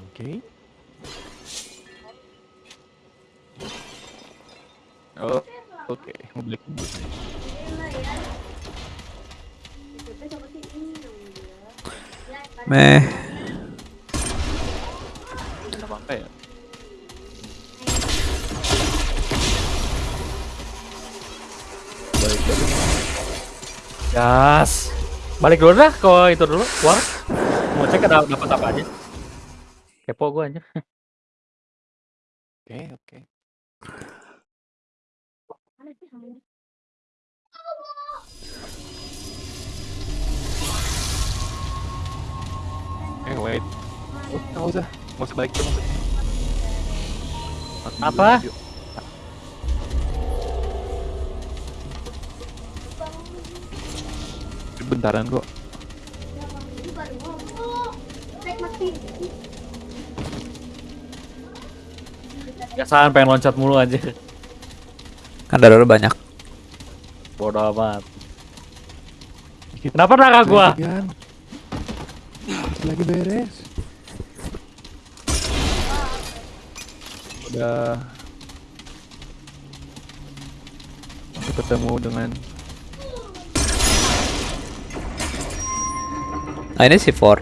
Oke. Oh, oke. Mau beli kubus. Meh. Ya? Gas. Balik dulu dah ke itu dulu, keluar. Mau cek ada dapat apa aja. Kepo gua aja. Oke, oke. Eh, wait. Oh, nggak usah. Nggak usah balik tuh. Apa? Bentaran kok. Biasaan pengen loncat mulu aja. Kan darah lu banyak. Bodoh amat. Kenapa darah gua? Kan. Lagi beres. Udah. Aku ketemu dengan Nah ini si Ford.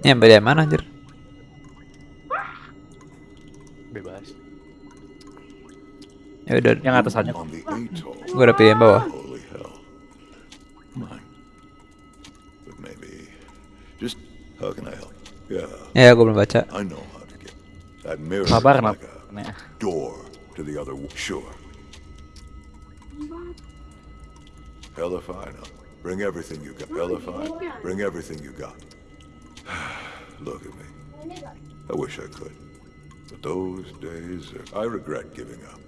Ini yang beda mana anjir? bebas. Ya udah, Yang atas aja. Gua udah pilih yang bawah. Help? Yeah, Ya, gua belum baca. Sabar kenapa? door to the other. Sure. Hell if I know. Bring everything you got. Hell if I. Bring everything you got. [sighs] Look at me. I wish I could. But those days, are, I regret giving up.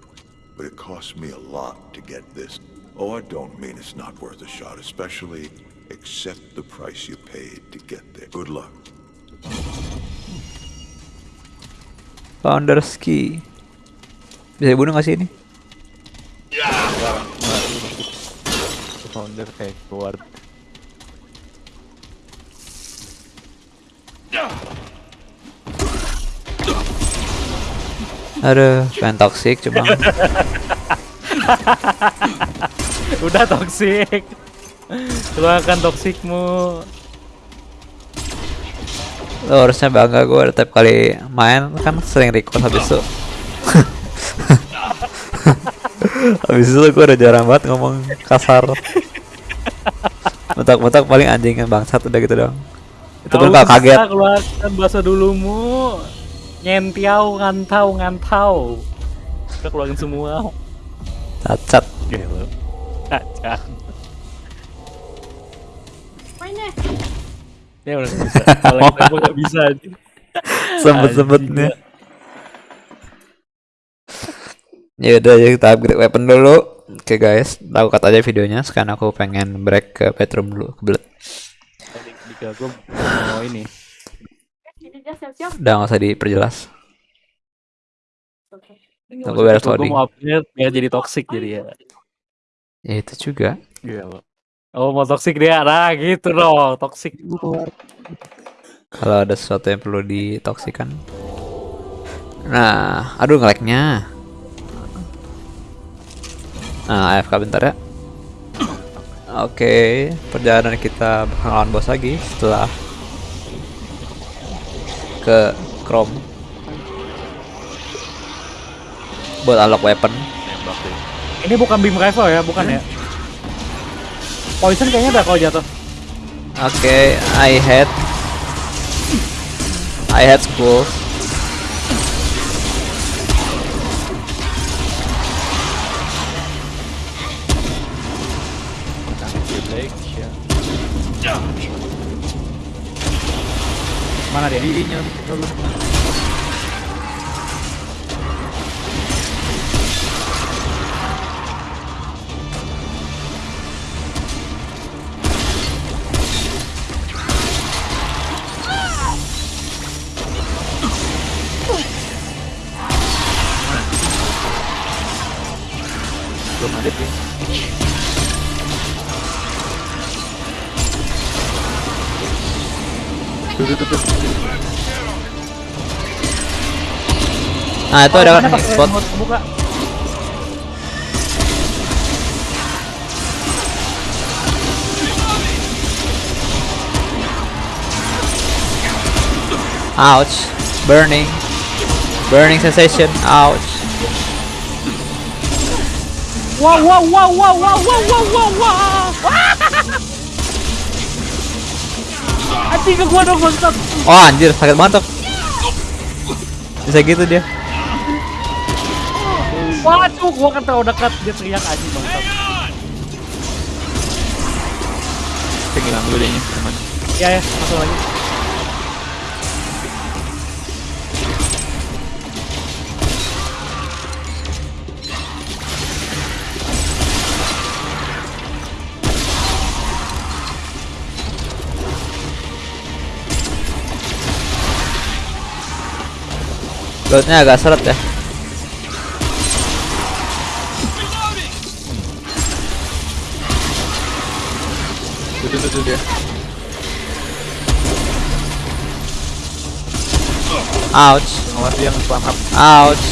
But it cost me a lot to get this. Oh, I don't mean it's not worth a shot, especially accept the price you paid to get there. Good luck. Founders Key. Bisa dibunuh gak sih ini? Founder kayak Aduh, pengen toxic cuma [laughs] Udah toksik. Keluarkan toksikmu. lo harusnya bangga gue tiap kali main kan sering record habis itu [laughs] habis itu gue udah jarang banget ngomong kasar mentak-mentak paling anjing kan bangsat udah gitu dong itu pun kaget Keluarkan bahasa dulumu. Nyentiau, ngantau, ngantau. Udah keluarin semua. cacat Gelo. Cacat. Main deh. Ya udah bisa. Kalau kita nggak bisa. sempet-sempetnya ya udah ya kita upgrade weapon dulu oke guys aku cut aja videonya sekarang aku pengen break ke bedroom dulu kebelet Jika gue mau ini. Siap-siap. udah nggak usah diperjelas Oke. Tunggu beres Gue loading. mau upgrade biar jadi toxic jadi ya. ya itu juga Gelo. Oh mau toxic dia, nah gitu dong, toxic. Gue keluar. kalau ada sesuatu yang perlu ditoksikan nah aduh ngeleknya nah AFK bentar ya oke perjalanan kita bakal lawan bos lagi setelah ke Chrome buat unlock weapon. Ini bukan beam rifle ya, bukan ya? Poison kayaknya ada kalau jatuh. oke I had I had school Van área. Guiño, Lo maté. Pues. Nah itu ada Mana pakai spot ouch. Burning. Burning sensation. Ouch. Wow, wow, wow, wow, wow, wow, wow, wow, wow. Anjing ke gua dong bangsat. oh anjir sakit banget bisa gitu dia Waduh, gua kan terlalu dekat dia teriak anjing bangsat. Saya ngilang dulu deh ini, teman. Ya ya, masuk lagi. Loadnya agak seret ya Tuh, tuh, tuh, tuh dia. ouch Awas dia nge-spam up. ouch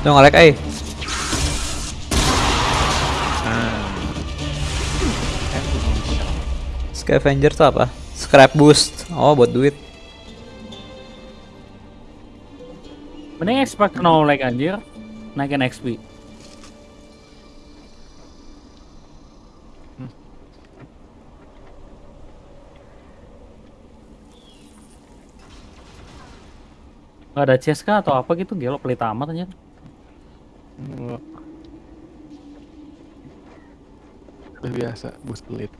Tuh ngelek eh Scavenger tuh apa? Scrap boost. Oh, buat duit. Mending expect no like anjir. Naikin XP. Gak ada chest kah atau apa gitu gelo pelit amat anjir. Enggak. Udah biasa, boost pelit.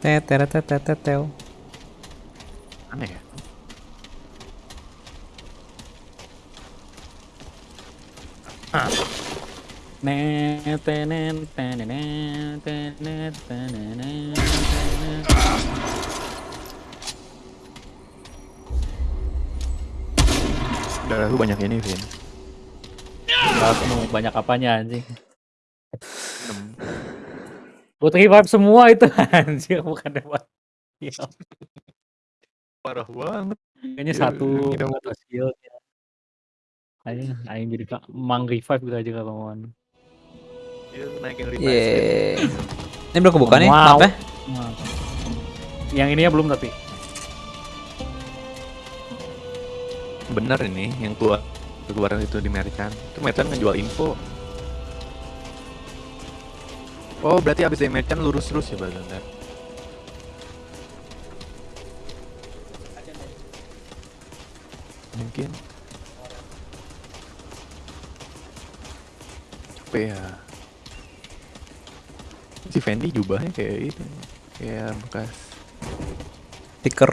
Tetetetetetel. Aneh ya? Ah. Darah lu banyak ini, Vin. Darah banyak apanya anjing? Buat revive semua itu [laughs] anjir bukan buat. Ya, Parah banget. kayaknya Iya, satu kita mau- atau skill ya. Aing aing jadi kak mang revive gitu aja kalau mau. Naikin revive Yeay. Ini belum kebuka nih, Wow. maaf ya. Yang ini ya belum tapi. Bener ini yang keluar keluaran itu di Merchant. Itu Merchant ngejual info. Oh, berarti abis dari Merchant lurus terus ya, Bang. Ntar. Mungkin. Capek ya. Si Fendi jubahnya kayak itu. Kayak bekas Stiker.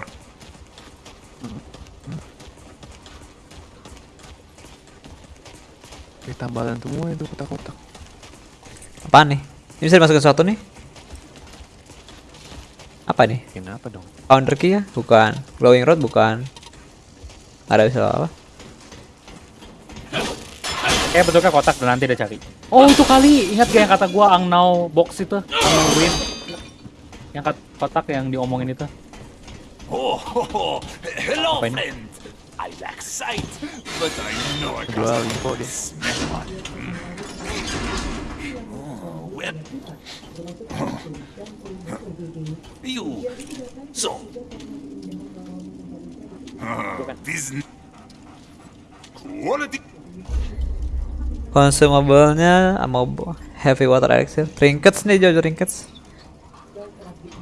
Kayak tambalan semua itu kotak-kotak. Apaan nih? Ini bisa dimasukin sesuatu nih? Apa nih? Kenapa dong? Founder key ya? Bukan. Glowing rod bukan. Ada bisa apa? Kayak bentuknya kotak dan nanti dia cari. Oh itu kali, ingat gak yang kata gua Angnau box itu? Angnau win. Yang kat- kotak yang diomongin itu. Oh, hello, Apa friend. I lack sight, but I know I Jual info dia. smell one. Well. You. So. This quality. Consumable-nya mau heavy water elixir. Trinkets nih Jojo trinkets.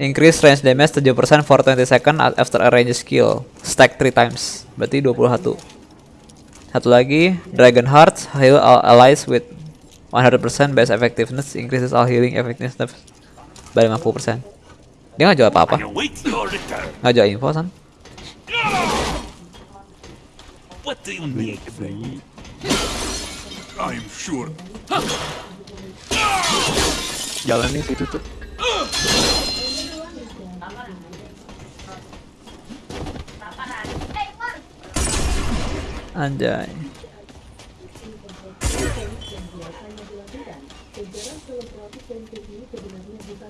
Increase range damage 7% for 20 second after a range skill. Stack 3 times. Berarti 21. Satu lagi, Dragon Hearts heal all allies with 100% base effectiveness increases all healing effectiveness by 50%. Dia nggak jual apa-apa. Nggak jual info san. What do you need? I'm sure. Jalannya situ tuh. Anjay.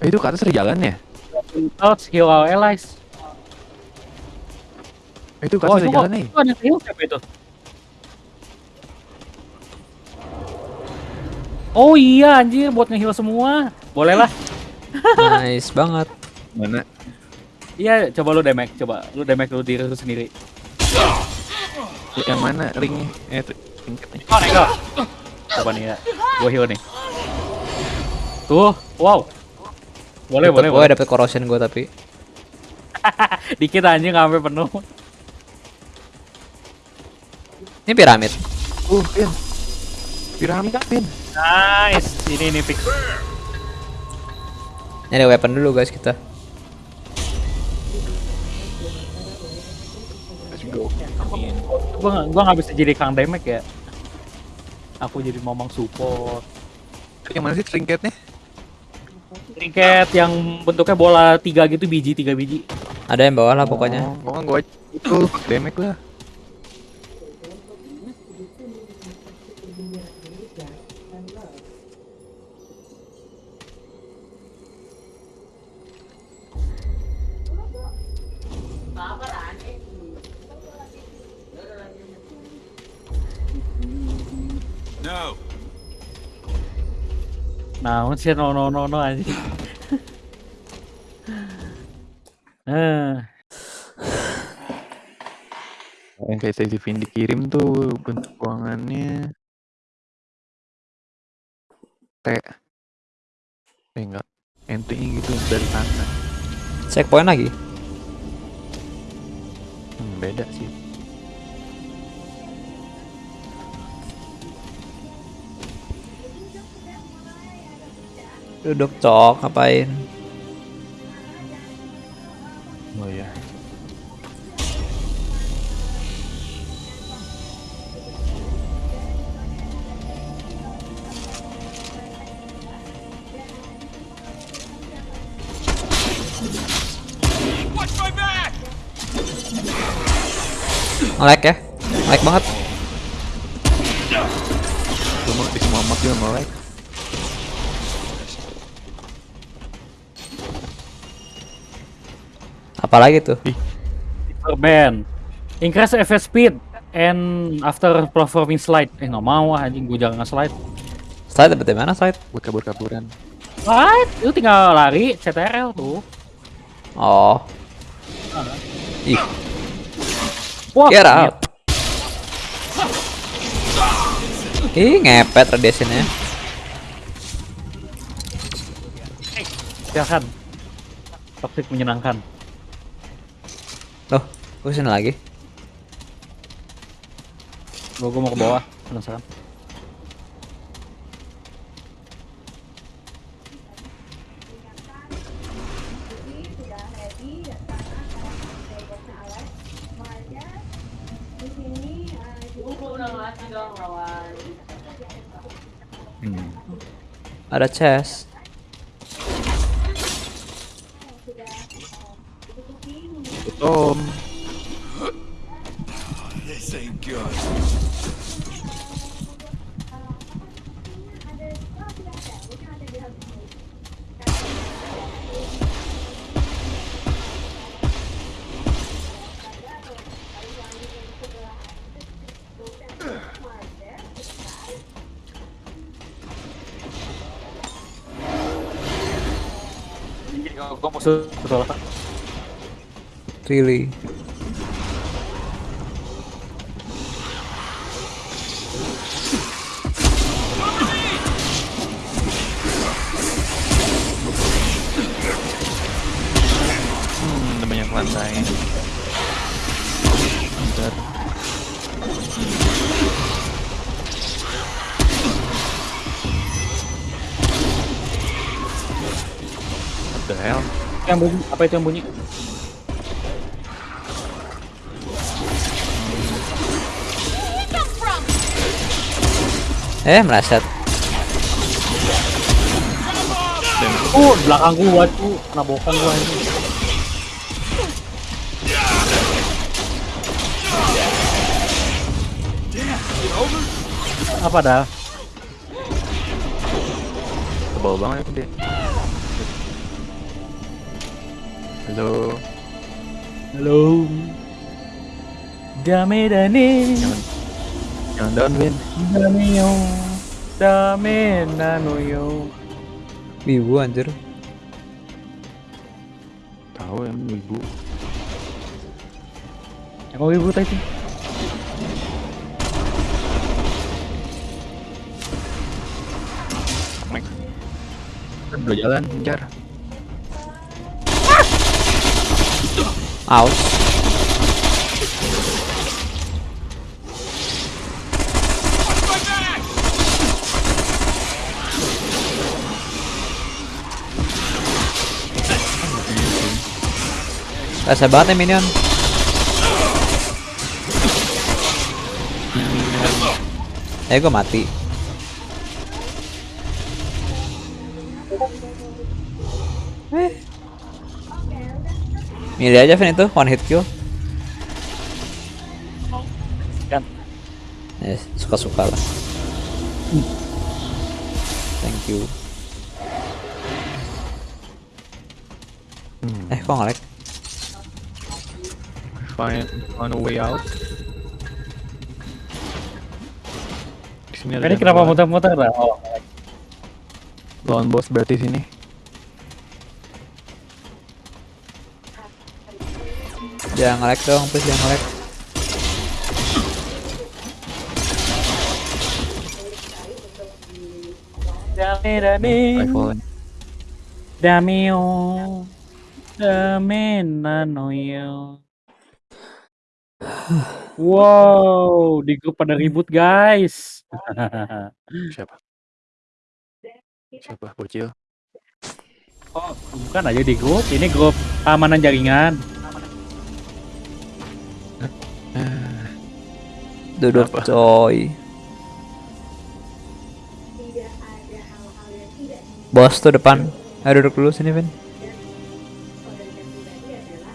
Eh, itu ke atas ada jalan ya? Touch heal our allies. Eh, itu ke Oh, atas ada kok, jalan nih. itu ada heal siapa itu? Oh iya anjir buat nge-heal semua. Boleh lah. [laughs] Nice banget. Mana? Iya, coba lu damage, coba. Lu damage lu diri lu sendiri. Yang mana ringnya? Eh, tingkatnya. Oh, nego. Coba nih ya. Gua heal nih. Tuh, wow. Boleh, boleh, Gue boleh. dapet corrosion gue tapi. [laughs] Dikit anjing nggak sampai penuh. Ini piramid. Uh, Pin. Piramid, Pin. Nice. Ini ini fix. Ini ada weapon dulu guys kita. Let's go. Gua nggak- gua nggak bisa jadi kang damage ya. Aku jadi momong support. Yang mana sih trinketnya? Trinket yang bentuknya bola tiga gitu biji tiga biji. Ada yang bawah lah pokoknya. Oh, gua itu damage lah. No. Nah, sih no no no no anjing. Eh, Yang kayak Stacey Vin dikirim tuh bentuk ruangannya T. Eh enggak. Entry-nya gitu dari kanan. Checkpoint lagi. Hmm, beda sih. Duduk cok, ngapain? Oh ya. Nge-lag ya? Nge-lag banget. Semua di semua map juga melek. Apalagi tuh? band. Increase FS speed and after performing slide. Eh nggak mau ah, anjing gue jangan nge-slide. Slide dapet dari mana slide? Buat kabur-kaburan. Slide, itu tinggal lari CTRL tuh. Oh. Ih, Wah, get out. Ih, ngepet radiasinya. Silakan. Toxic menyenangkan. Gue sini lagi. Gua, gua mau ke bawah. Penasaran. Hmm. Ada chest. Tom. Really. Hmm, ada banyak lantai. Bentar. What the hell? Yang bunyi? Apa itu yang bunyi? Eh, meleset. Oh, di belakang gua tuh. Kena bokong gua ini. Apa dah? Tebal banget dia. Halo. Halo. Dame dane. Jangan jangan down, Win. Dame yo. Dame nano yo. Wibu anjir. Tahu ya, ibu. Yang kau ibu tadi. Kan Udah jalan, kejar. Aus. Rasa banget nih minion. Eh gue mati. Eh. Milih aja Vin itu one hit kill. Kan. Eh, suka-suka lah. Thank you. Hmm. Eh, kok nge-lag? Find find a way out. Di sini ada Ini kenapa muter-muter dah? Oh, Lawan bos berarti sini. Jangan nge-lag dong, please jangan nge-lag. dame dame. Rifle. Dame yo. Dame nano yo. Wow, di grup pada ribut guys. [laughs] Siapa? Siapa? Bocil. Oh, bukan aja di grup. Ini grup keamanan jaringan. Duduk Apa? coy. Bos tuh depan. Ayo duduk dulu sini, Vin.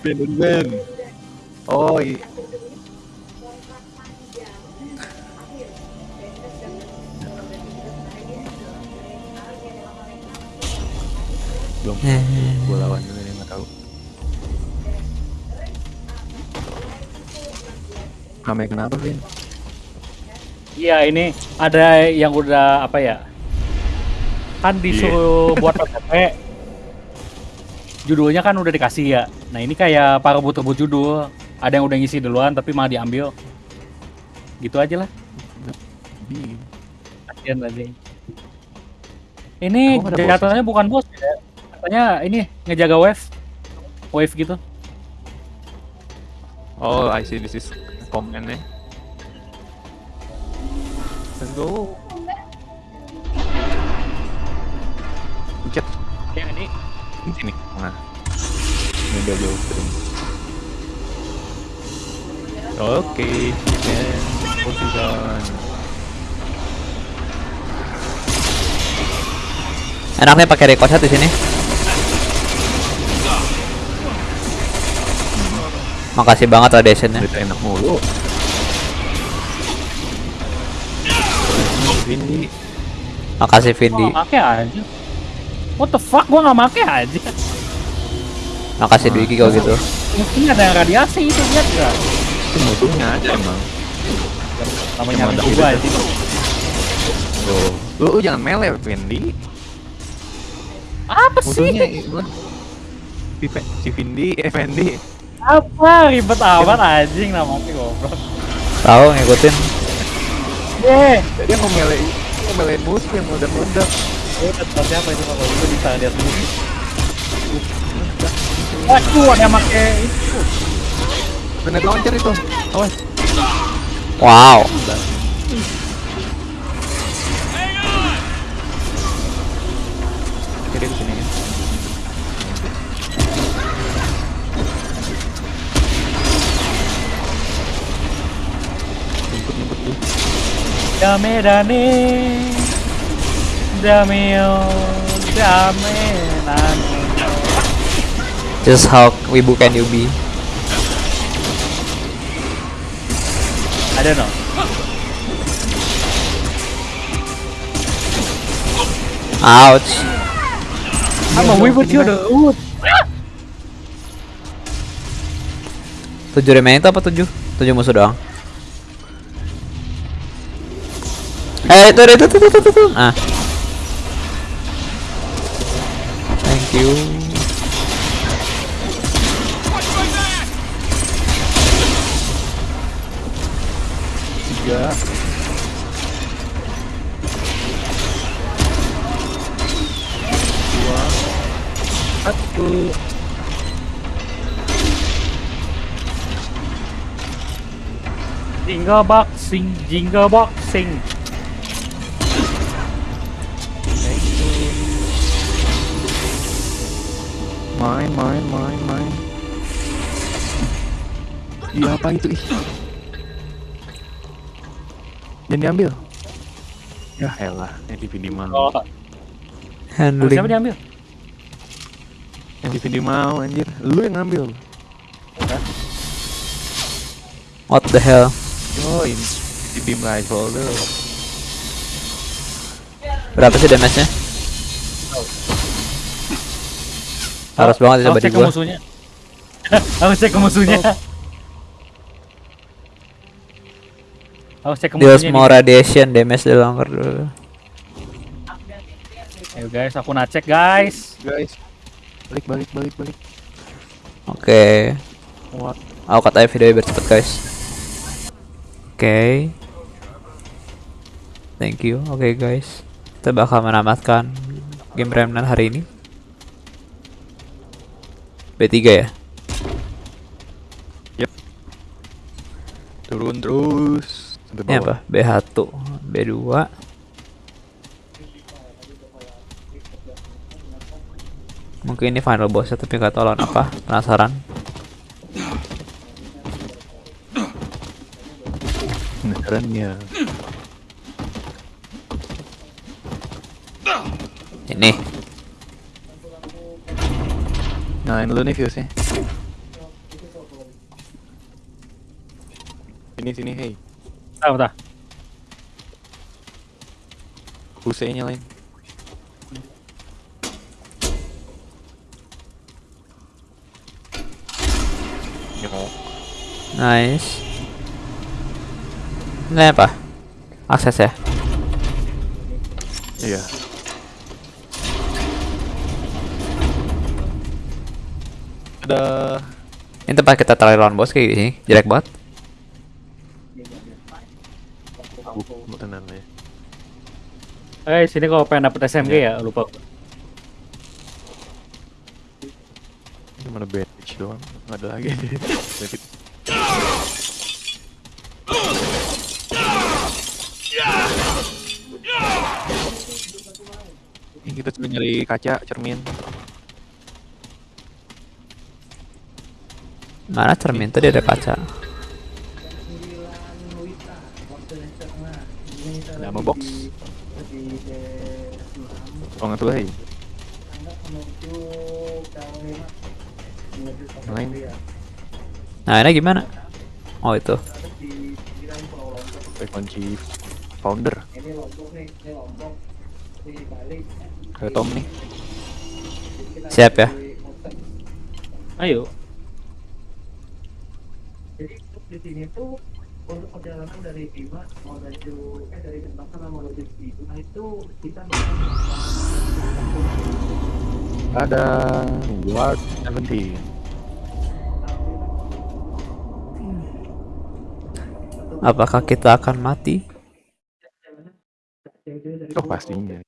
Ben, ben, ben. Oh, iya. Belum. Gue lawan juga nih, nggak tahu. Rame kenapa, Vin? Iya, ini ada yang udah apa ya? Kan disuruh buat [laughs] OTP. Judulnya kan udah dikasih ya. Nah, ini kayak para rebut-rebut judul. Ada yang udah ngisi duluan tapi malah diambil. Gitu aja lah. Bi- Kasian anjing. Ini jatuhnya bukan bos ya. Katanya ini ngejaga wave. Wave gitu. Oh, I see this is command eh. Let's go. Pencet Yang ini di sini. Nah. Ini udah jauh stream. Oke, dan position. Enaknya pakai ricochet di sini. Makasih banget radiationnya. Berita enak mulu. Ini Makasih gua Vindi. nggak make aja. What the fuck gua nggak make aja. Makasih Dwiki kalau gitu. Mungkin ada yang radiasi itu lihat gak? itu musuhnya aja emang. Namanya Emang ada juga gitu. aja. Tuh. Lu, lu jangan melee, Vindi. Apa sih? Musuhnya. Si, Vindi, eh Fendi. Apa ribet amat anjing namanya goblok. Tahu ngikutin. Deh. Dia mau melee, mau melee musuh yang meledak-meledak. Oh, kata siapa itu kalau itu bisa lihat dulu. Waduh, ada yang make itu. Grenade launcher itu. Awas. Wow. Dame dane. Dameo. Dame nane. Just how wibu can you be? I don't know. Ouch. I'm a weaver to the wood. Tujuh remaining itu apa tujuh? Tujuh musuh doang. Eh itu itu itu itu itu. Ah. Thank you. Tiga. Dua. Satu. Jingle boxing, jingle boxing. Main, main, main, main. Iya apa itu ih? Jangan diambil. Ya elah, yang di video mau. Oh, siapa Handling. diambil? Yang di video mau anjir. Lu yang ngambil. What the hell? Oh ini di beam rifle tuh. Berapa sih damage-nya? Harus banget di cek ke gua. musuhnya. [laughs] Harus cek ke musuhnya. Harus cek ke Deals musuhnya. more nih. radiation damage the longer dulu. Ayo guys, aku nacek guys. Guys. Balik, balik, balik, balik. Oke. What? Aku katanya video biar cepet guys. Oke. Thank you. Oke guys. Kita bakal menamatkan game Remnant hari ini. B3 ya? Turun terus Ini apa? B1, B2. Mungkin ini final boss tapi nggak tahu lawan apa. Penasaran. Beneran ya. Ini. Nyalain dulu nih fuse-nya. Sini sini hey. Ah, bentar. Fuse-nya nyalain. Nice. Ini apa? Akses ya? Iya. Ada Ini tempat kita terakhir lawan bos kayak gini. Jelek banget. ya. Eh sini kalau pengen dapet SMG ya lupa. Ini mana bandage doang, nggak ada lagi. Ini kita cuma nyari kaca, cermin. Mana cermin tadi ada kaca. Ada ammo box. Oh nggak tuh hei. Yang lain Nah ini gimana? Oh itu. kunci founder. Ada Tom nih. Siap ya. Ayo. Di sini tuh untuk perjalanan dari Bima menuju eh dari Denpasar menuju Bima itu kita Ada Ward 17. Apakah kita akan mati? Oh pastinya.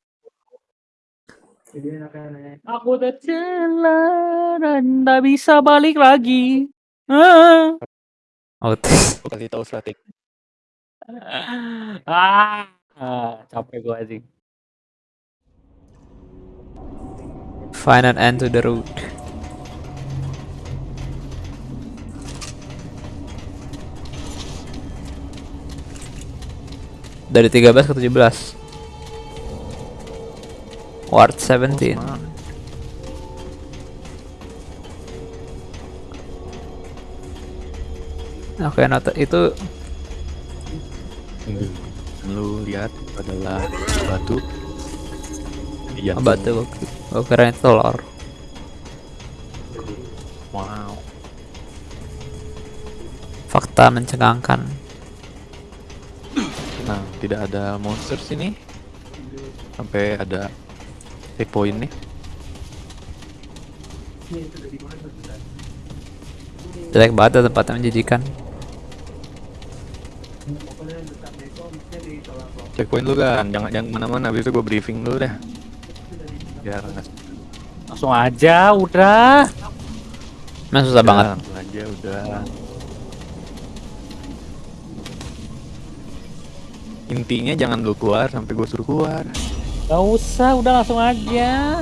Aku jalan dan nggak bisa balik lagi. Ah. Oh. Aku kasih tahu strategi. [laughs] ah, ah, capek gua anjing. Find an end to the road. Dari 13 ke 17. Ward 17. Oke, nota itu Lu lihat adalah batu. Iya. batu. Gue kira itu telur. Wow. Fakta mencengangkan. Nah, tidak ada monster sini. Sampai ada save point nih. Jelek banget tempatnya menjijikan. Checkpoint lu kan, jangan jangan mana-mana. Habis itu gue briefing dulu deh. Biar Langsung aja, udah. Memang susah banget. langsung aja udah. Intinya jangan lu keluar sampai gue suruh keluar. Gak usah, udah langsung aja.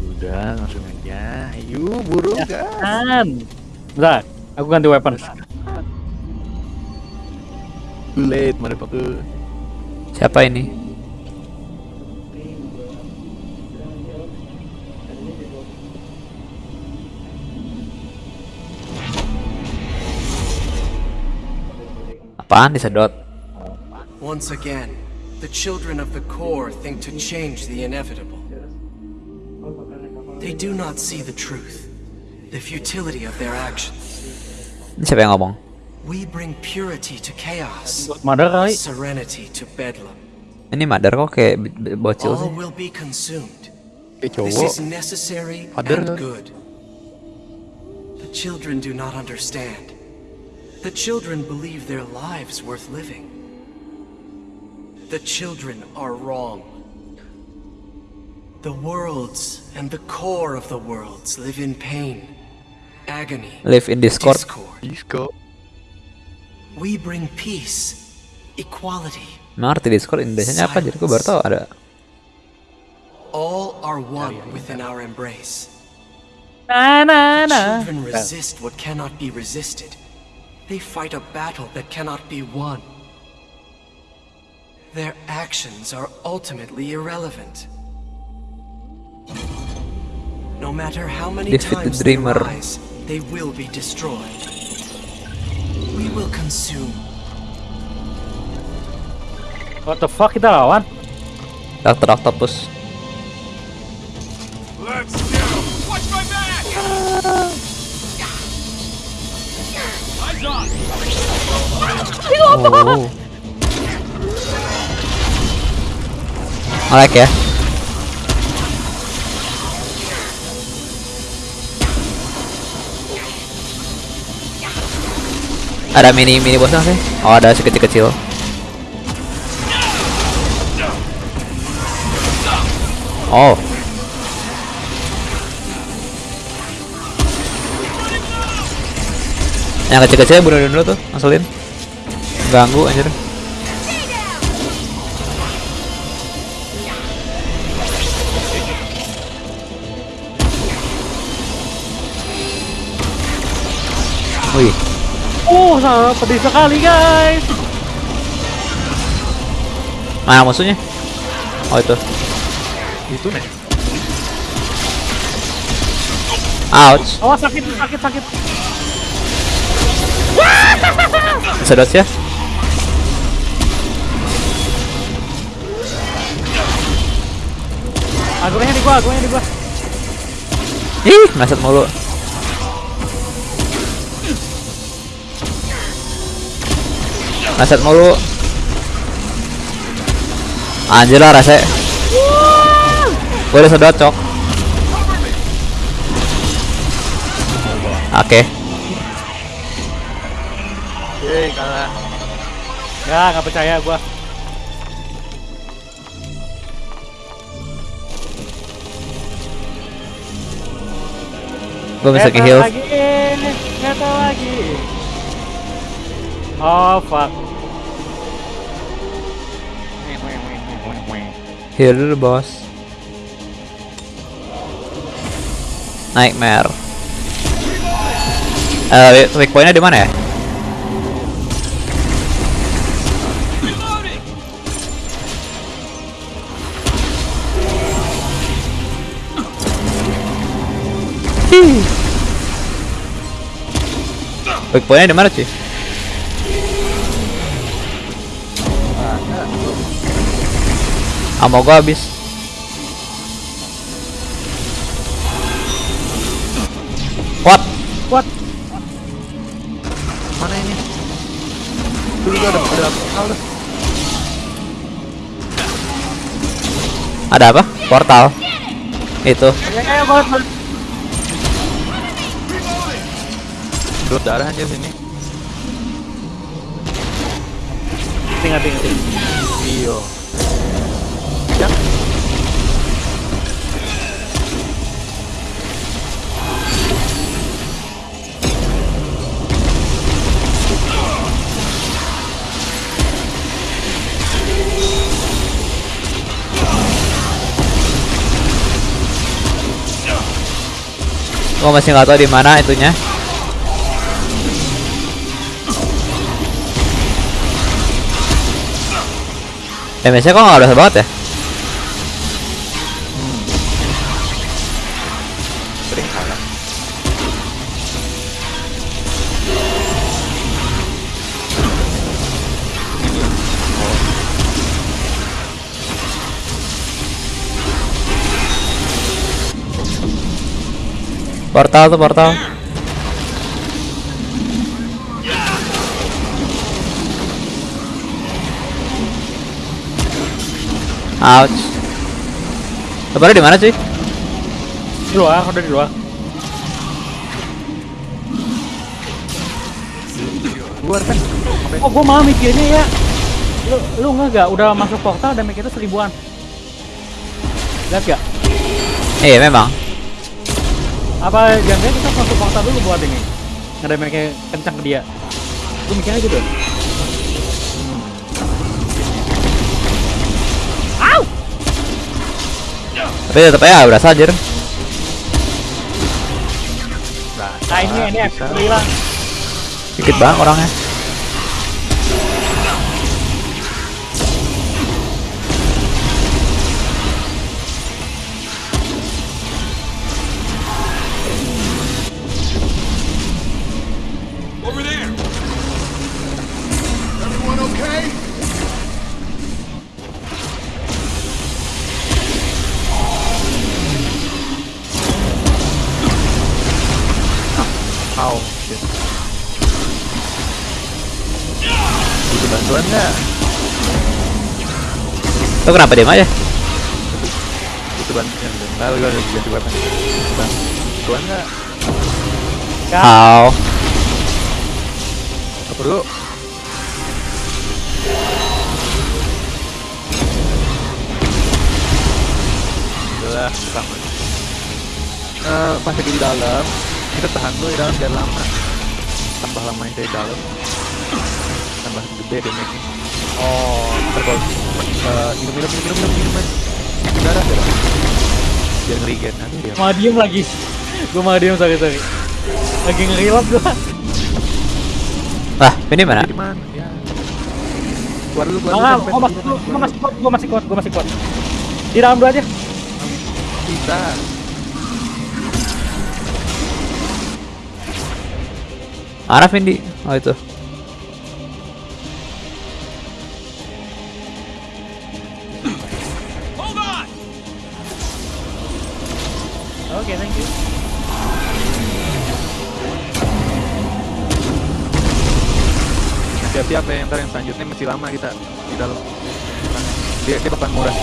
Udah langsung aja. Ayo buru Ya. gas. Kan. Bentar, aku ganti weapon. Too late motherfucker. Siapa ini? Apaan disedot? Once again, the children of the core think to change the inevitable. They do not see the truth, the futility of their actions. Ini siapa yang ngomong? We bring purity to chaos, Mother kali. serenity to bedlam. Ini madar kok kayak b- b- bocil All will be consumed. This is necessary Father. and good. The children do not understand. The children believe their lives worth living. The children are wrong. The worlds and the core of the worlds live in pain, agony, Live in Discord. discord. Disco. We bring peace, equality. Memang arti Discord Indonesia apa? Jadi gue baru tahu ada. All are one within our embrace. Nah, nah, nah. Children resist what cannot be resisted. They fight a battle that cannot be won. Their actions are ultimately irrelevant. No matter how many Defeat the times they rise, they will be destroyed. We will consume. What the fuck kita lawan? Dokter Octopus. Let's do. Watch my back. Eyes on. Oh. Nge-lag ya? Ada mini mini bosnya sih? Oh ada sekecil kecil. Oh. Yang kecil-kecilnya bunuh dulu tuh, asalin. Ganggu anjir. Oh, sangat pedih sekali guys. mana musuhnya? Oh itu. Itu nih. Ouch. Awas sakit, sakit, sakit. Sedot ya. Agungnya di gua, agungnya di gua. Ih, meleset mulu. Meleset mulu. Anjir lah. Gue udah sedot cok. Oke. Yeay, kalah. Ya, nggak percaya gua. Gue bisa ke heal. lagi, lagi. Oh fuck. Heal dulu bos. Nightmare. Eh, weak- weak pointnya di mana ya? Weak pointnya di mana cuy? Ammo gua habis. What? What? Mana ini? Dulu ada ada portal. Ada apa? Portal. Itu. Ya, ya, Dot darah aja sini. Tinggal, tinggal, tinggal. Iyo. Gua masih nggak tahu di mana itunya. Damage-nya kok nggak berasa banget ya? Portal tuh portal. Ouch. Lebarnya di mana cuy? Di luar, udah di luar. Luar kan? Oh, gua malah mikirnya ya. Lu lu nggak gak udah masuk portal dan mikirnya seribuan. Lihat gak? Iya memang. Apa jangan kita masuk portal dulu buat ini? Nggak ada mikirnya kencang ke dia. Lu mikirnya gitu. Tapi tetep aja nggak berasa anjir. Nah ini ini hilang. Dikit banget orangnya. Lo kenapa diem aja? Butuh bantuan. Lalu gua udah ganti weapon. Bantuan nggak? How? Apa dulu? udah sama Eh, pas lagi di dalam kita tahan dulu di dalam biar lama tambah lama yang di dalam tambah gede damage oh ntar kalau eh, minum minum minum minum minum minum darah darah biar ngerigen aduh dia Malah diem lagi. Gue malah diem sorry sorry. Lagi ngerilap gue. Lah, ini mana? di mana ya keluar dulu keluar dulu, gue masih gue masih kuat, gue masih kuat, gue masih kuat. Di dalam dulu aja. bisa Mana Vindi? Oh itu. Ntar yang selanjutnya masih lama kita di dalam. Dia dia bakal murah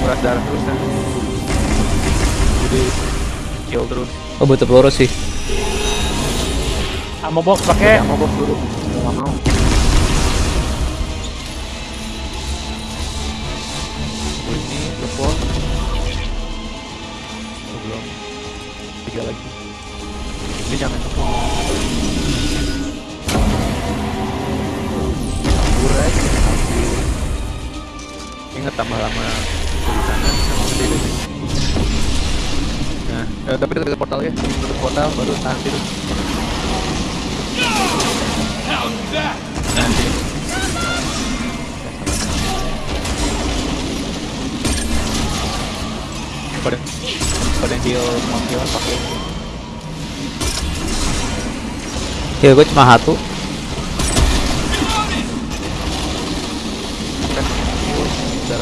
murah darah terus kan. Jadi kill terus. Oh butuh peluru sih. Ammo box pakai. mau bos dulu. Nggak mau. Ini Oh, belum. Tiga lagi. Ini jangan Urai. Ingat tambah lama di sana sama gede deh. Nah, eh, tapi dekat portal ya, dekat portal baru. How's that? Nanti. Pada pada heal mau heal pakai Ya gue cuma satu. kan heal darah tuh.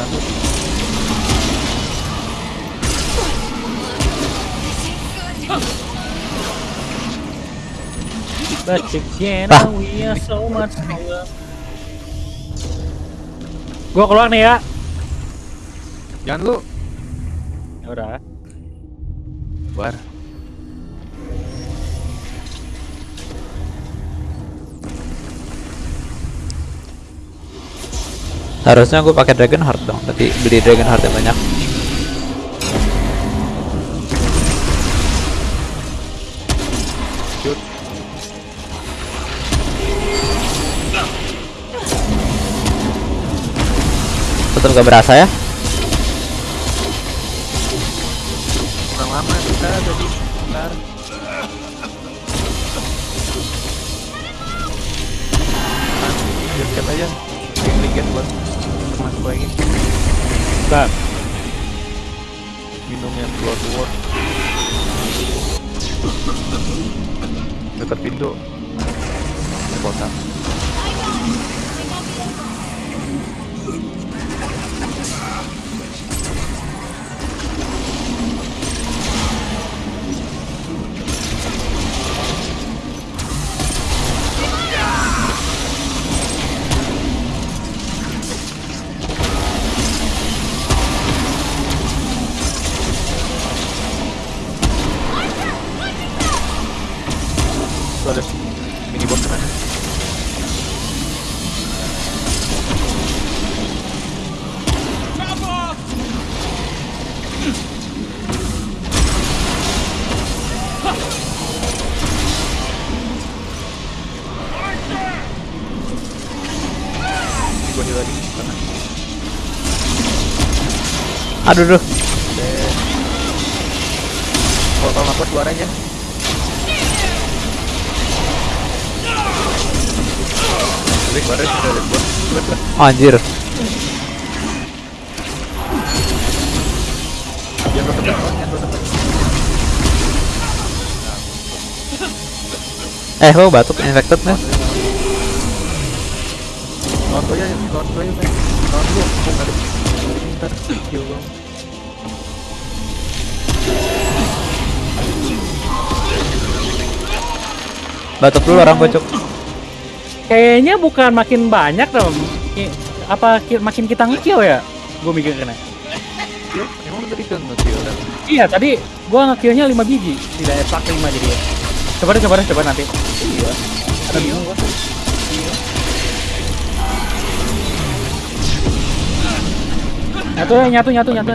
But again, Ah. we are so much stronger. Gua keluar nih ya. Jangan lu Harusnya gue pakai Dragon Heart dong, tapi beli Dragon Heart yang banyak. Tetap gak berasa ya? Ada buat. Keluar, keluar. Oh, anjir. Eh, lo batuk infected nih. Lawan gue Batuk dulu orang bocok. Kayaknya bukan makin banyak dong. Apa ki- makin kita ngekill ya? Gue mikir kena. Emang tadi kan? Iya tadi gua ngekillnya 5 biji, tidak epak 5 jadi ya. Coba deh, coba deh, coba nanti. Iya. Ada bingung gua. Nyatu ya, nyatu, nyatu, nyatu.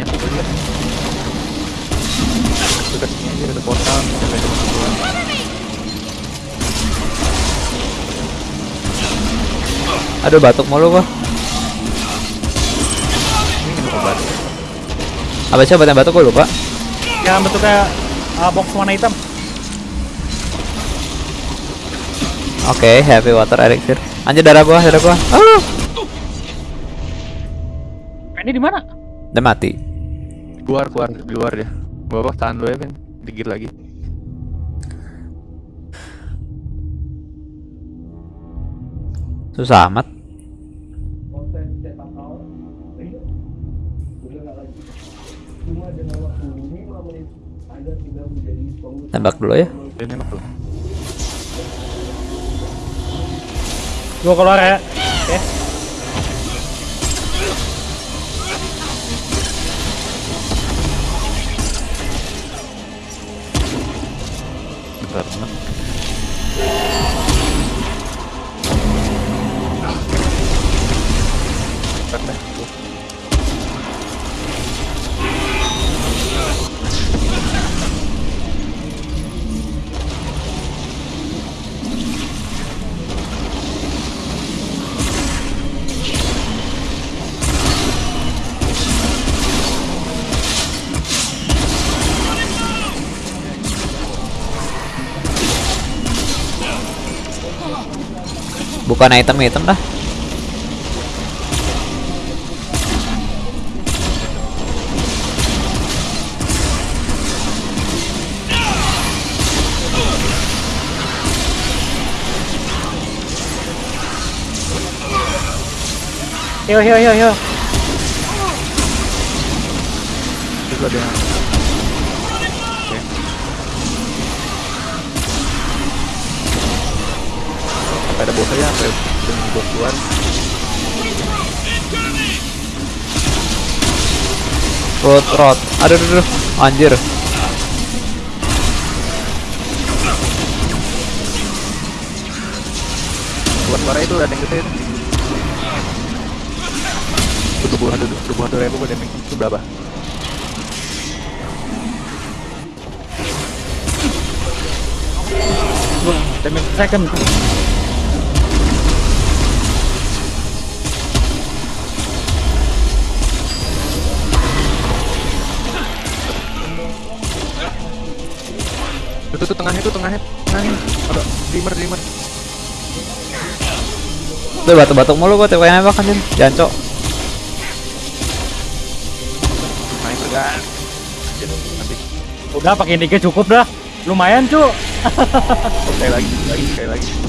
Dekat sini aja ada portal. Aduh batuk mulu gua. Obat. Apa sih obat yang batuk gua lupa. Yang bentuknya uh, box warna hitam. Oke, happy water elixir. Anjir darah gua, darah gua. Ah, Ini di mana? udah mati. Keluar, keluar, di luar dia. Bapak tahan dulu ya, Vin. Dikit lagi. Susah amat. Tembak dulu ya. Gua keluar ya. Oke. Bentar, bentar. Bentar dah. Tuh. Bukan item item dah. Yo, yo, yo, yo. Itu ada yang Oke. Bos aja, sampai dengan bos keluar. Road rot. Aduh, aduh, aduh. Anjir. Buat suara itu ada yang gede. Itu tubuh hantu, tubuh hantu ribu gue damage itu berapa? Damage second. Itu tuh tengahnya tuh tengahnya, tengahnya. Ada dimmer dimmer. Tuh batuk-batuk mulu gua kali nembak anjir. Jancok. Main nanti Udah pakai dikit cukup dah. Lumayan, cu. sekali lagi, lagi sekali lagi.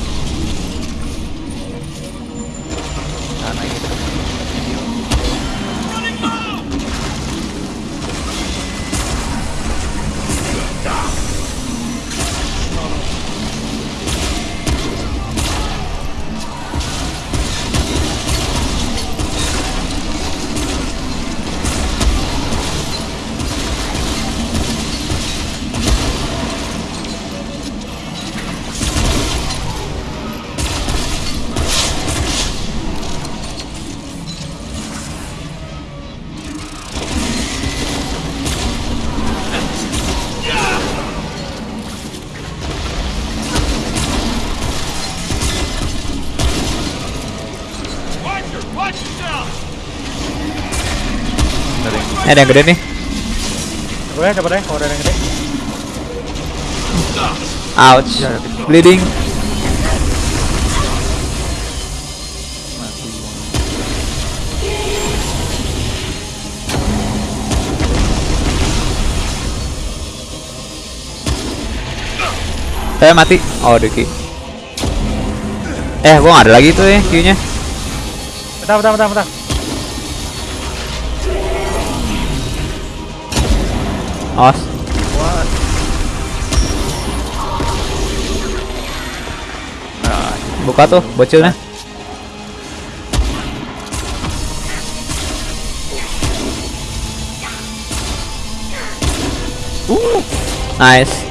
Eh, ada yang gede nih. Ya, coba deh kalau ada yang gede. Ouch. Bleeding. mati. Saya mati. Oh, Diki. Eh, gua nggak ada lagi tuh ya Q-nya. Bentar, bentar, bentar, bentar. Awas. What? Nah, Buka tuh bocilnya. Nice.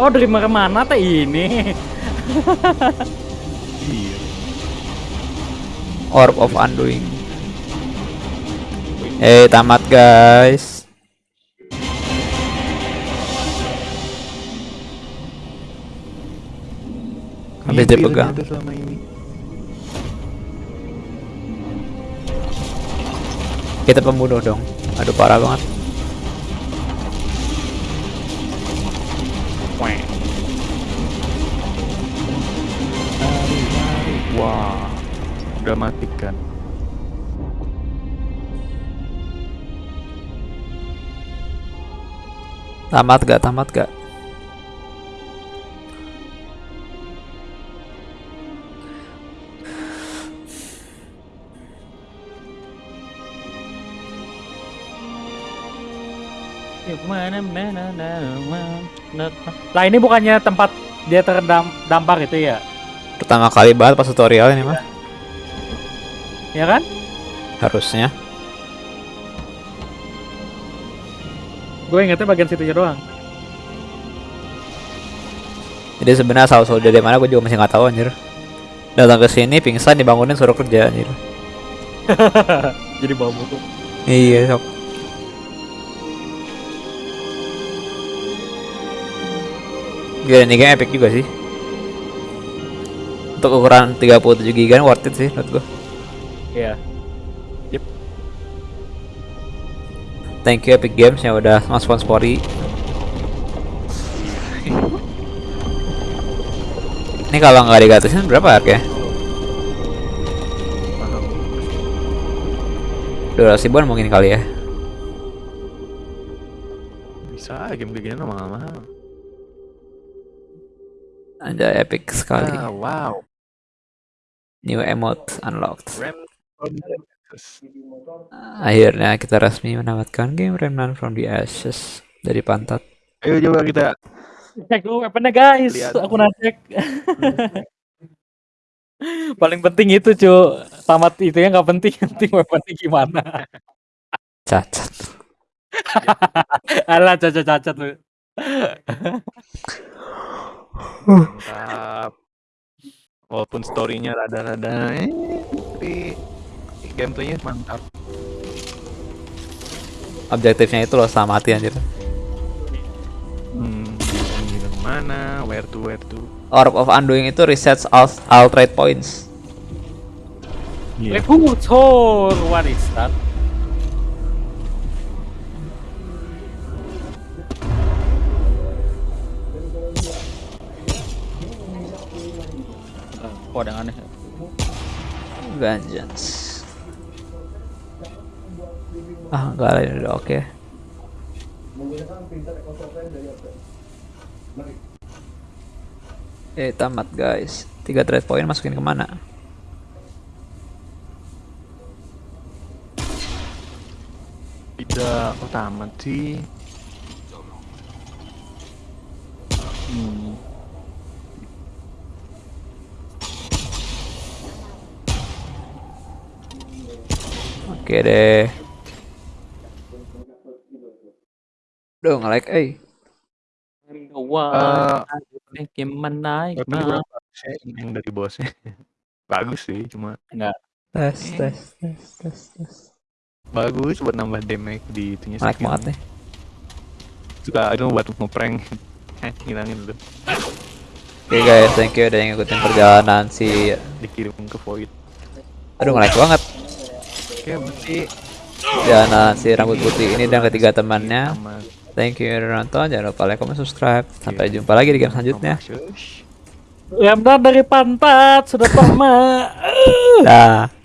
Oh, dari mana mana teh ini? Iya. Orb of Undoing. Eh, tamat guys. Habis dipegang. Kita pembunuh dong. Aduh parah banget. Matikan. Tamat gak? Tamat gak? Ya. Lah ini bukannya tempat dia terendam dampar itu ya? Pertama kali banget pas tutorial ini mah. Ya kan? Harusnya. Gue ingetnya bagian situnya doang. Jadi sebenarnya asal usul dari mana gue juga masih nggak tahu anjir. Datang ke sini pingsan dibangunin suruh kerja anjir. [laughs] Jadi bawa buku. Iya, sok. Gila, ini game epic juga sih. Untuk ukuran 37 GB worth it sih menurut gua. Iya. Thank you Epic Games yang udah sponsori. [laughs] Ini kalau nggak digatusin berapa harganya? Dua ratus ribuan mungkin kali ya. Bisa game kayak gini mahal-mahal. Ada epic sekali. Ah, wow. New emote unlocked. Rem Akhirnya kita resmi mendapatkan game Remnant from the Ashes dari pantat. Ayo coba kita Cek dulu weaponnya guys. Lihat. Aku nacek. [laughs] Paling penting itu cu. Tamat itu ya nggak penting. Yang [laughs] Penting weaponnya gimana. Cacat. [laughs] Alah cacat-cacat lu. mantap. Walaupun storynya rada-rada eh, tapi gameplaynya mantap. Objektifnya itu loh sama mati anjir. Hmm, mana, where to, where to. Orb of Undoing itu resets all, all trade points. Iya. Recruiter, what is that? Ah, Kok ada aneh? Vengeance. Ah, enggak lah ini udah oke. Eh, tamat guys. Tiga trade point masukin ke mana? Tidak oh, tamat sih. Hmm. Oke deh. Duh, nge-like, eh. Sih yang dari bosnya? Bagus sih, cuma Enggak. Tes, tes, tes, tes, tes. bagus buat nambah damage di itunya skill. banget nih. Suka itu buat ngeprank. Eh, ngilangin dulu. Oke guys, thank you udah ngikutin perjalanan si Dikirim ke void. Aduh, nge-like banget. Oke, berarti Perjalanan si rambut putih ini dan ketiga temannya. sama Thank you udah nonton. Jangan lupa like, comment, subscribe. Sampai jumpa lagi di game selanjutnya. Shush. Remdan dari pantat sudah lama. Dah.